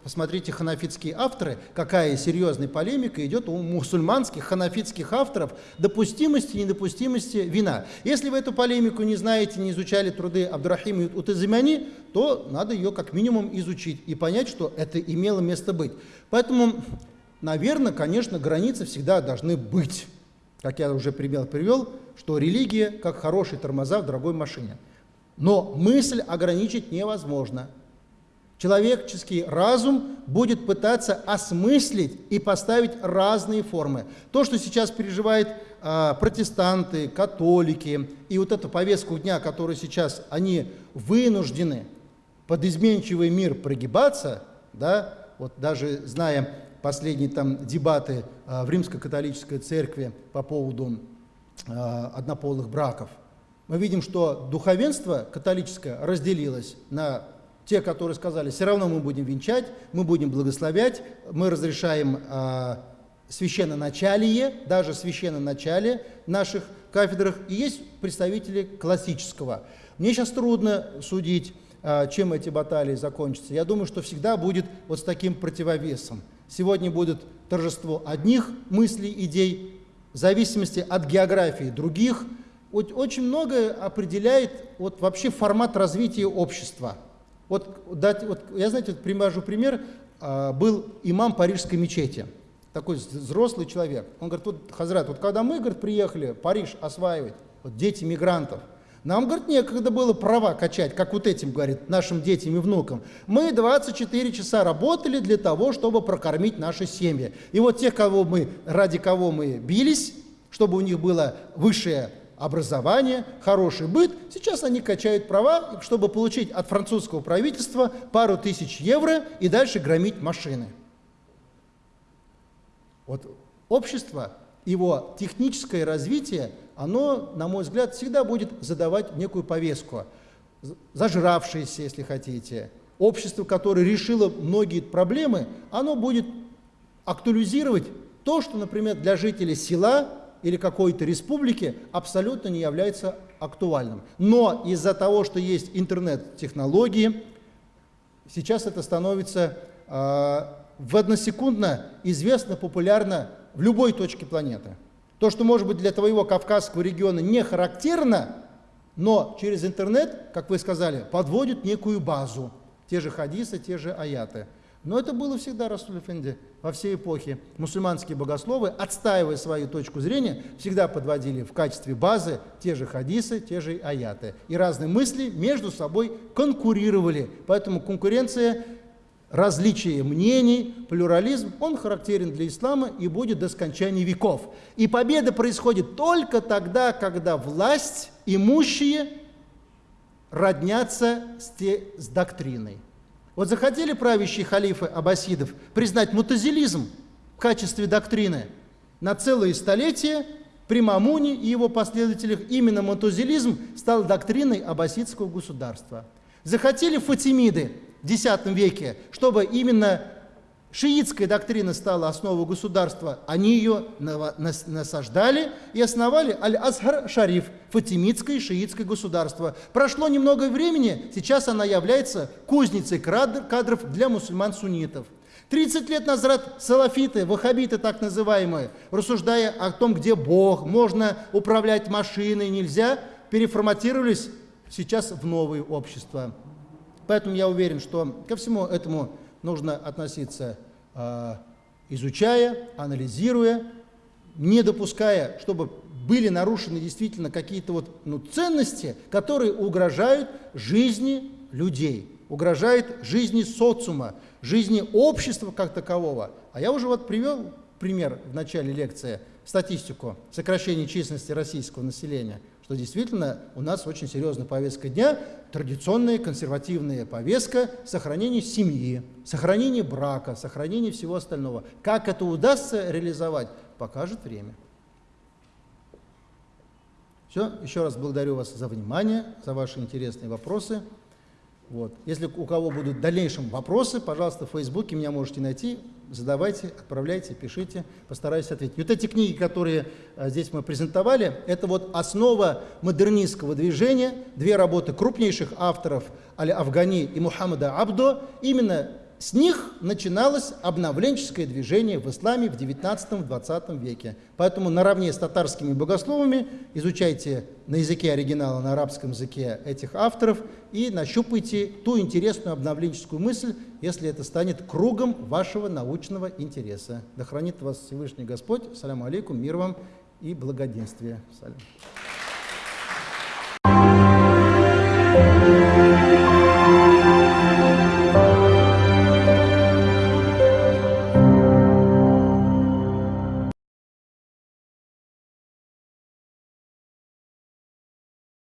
Посмотрите ханафитские авторы, какая серьезная полемика идет у мусульманских ханафитских авторов допустимости и недопустимости вина. Если вы эту полемику не знаете, не изучали труды Абдурахима Утазимани, то надо ее как минимум изучить и понять, что это имело место быть. Поэтому, наверное, конечно, границы всегда должны быть. Как я уже пример привел, что религия как хорошие тормоза в дорогой машине. Но мысль ограничить невозможно. Человеческий разум будет пытаться осмыслить и поставить разные формы. То, что сейчас переживают э, протестанты, католики, и вот эту повестку дня, которую сейчас они вынуждены под изменчивый мир прогибаться, да, вот даже зная последние там дебаты э, в римско-католической церкви по поводу э, однополых браков – мы видим, что духовенство католическое разделилось на те, которые сказали, все равно мы будем венчать, мы будем благословлять, мы разрешаем э, священноначалие, даже священноначалие наших кафедрах, и есть представители классического. Мне сейчас трудно судить, э, чем эти баталии закончатся. Я думаю, что всегда будет вот с таким противовесом. Сегодня будет торжество одних мыслей, идей, в зависимости от географии других – очень многое определяет вот вообще формат развития общества. Вот, дать, вот я, знаете, вот привожу пример. А, был имам Парижской мечети, такой взрослый человек. Он говорит, вот, Хазрат, вот когда мы, говорит, приехали Париж осваивать, вот дети мигрантов, нам, говорит, некогда было права качать, как вот этим, говорит, нашим детям и внукам. Мы 24 часа работали для того, чтобы прокормить наши семьи. И вот тех, кого мы, ради кого мы бились, чтобы у них было высшее образование, хороший быт. Сейчас они качают права, чтобы получить от французского правительства пару тысяч евро и дальше громить машины. Вот общество, его техническое развитие, оно, на мой взгляд, всегда будет задавать некую повестку. Зажравшееся, если хотите, общество, которое решило многие проблемы, оно будет актуализировать то, что, например, для жителей села или какой-то республики абсолютно не является актуальным. Но из-за того, что есть интернет-технологии, сейчас это становится э, в односекундно известно, популярно в любой точке планеты. То, что может быть для твоего Кавказского региона не характерно, но через интернет, как вы сказали, подводит некую базу. те же хадисы, те же аяты. Но это было всегда, Расуль Эфенди, во все эпохи. Мусульманские богословы, отстаивая свою точку зрения, всегда подводили в качестве базы те же хадисы, те же аяты. И разные мысли между собой конкурировали. Поэтому конкуренция, различие мнений, плюрализм, он характерен для ислама и будет до скончания веков. И победа происходит только тогда, когда власть, имущие роднятся с, те, с доктриной. Вот захотели правящие халифы аббасидов признать мутазилизм в качестве доктрины на целые столетия при Мамуне и его последователях именно мутазилизм стал доктриной аббасидского государства. Захотели фатимиды в X веке, чтобы именно шиитская доктрина стала основой государства, они ее насаждали и основали Аль-Азхар-Шариф, фатимидское шиитское государство. Прошло немного времени, сейчас она является кузницей кадров для мусульман-суннитов. 30 лет назад салафиты, ваххабиты так называемые, рассуждая о том, где Бог, можно управлять машиной, нельзя, переформатировались сейчас в новые общества. Поэтому я уверен, что ко всему этому нужно относиться а, изучая, анализируя, не допуская, чтобы были нарушены действительно какие-то вот, ну, ценности, которые угрожают жизни людей, угрожают жизни социума, жизни общества как такового. А я уже вот привел пример в начале лекции, статистику сокращения численности российского населения – что действительно у нас очень серьезная повестка дня, традиционная консервативная повестка сохранения семьи, сохранения брака, сохранения всего остального. Как это удастся реализовать, покажет время. Все, еще раз благодарю вас за внимание, за ваши интересные вопросы. Вот. Если у кого будут в дальнейшем вопросы, пожалуйста, в Фейсбуке меня можете найти, задавайте, отправляйте, пишите, постараюсь ответить. Вот эти книги, которые а, здесь мы презентовали, это вот основа модернистского движения, две работы крупнейших авторов Аль-Афгани и Мухаммада Абдо, именно с них начиналось обновленческое движение в исламе в 19-20 веке. Поэтому наравне с татарскими богословами изучайте на языке оригинала, на арабском языке этих авторов и нащупайте ту интересную обновленческую мысль, если это станет кругом вашего научного интереса. Да хранит вас Всевышний Господь. Саляму алейкум, мир вам и благоденствие. Салям.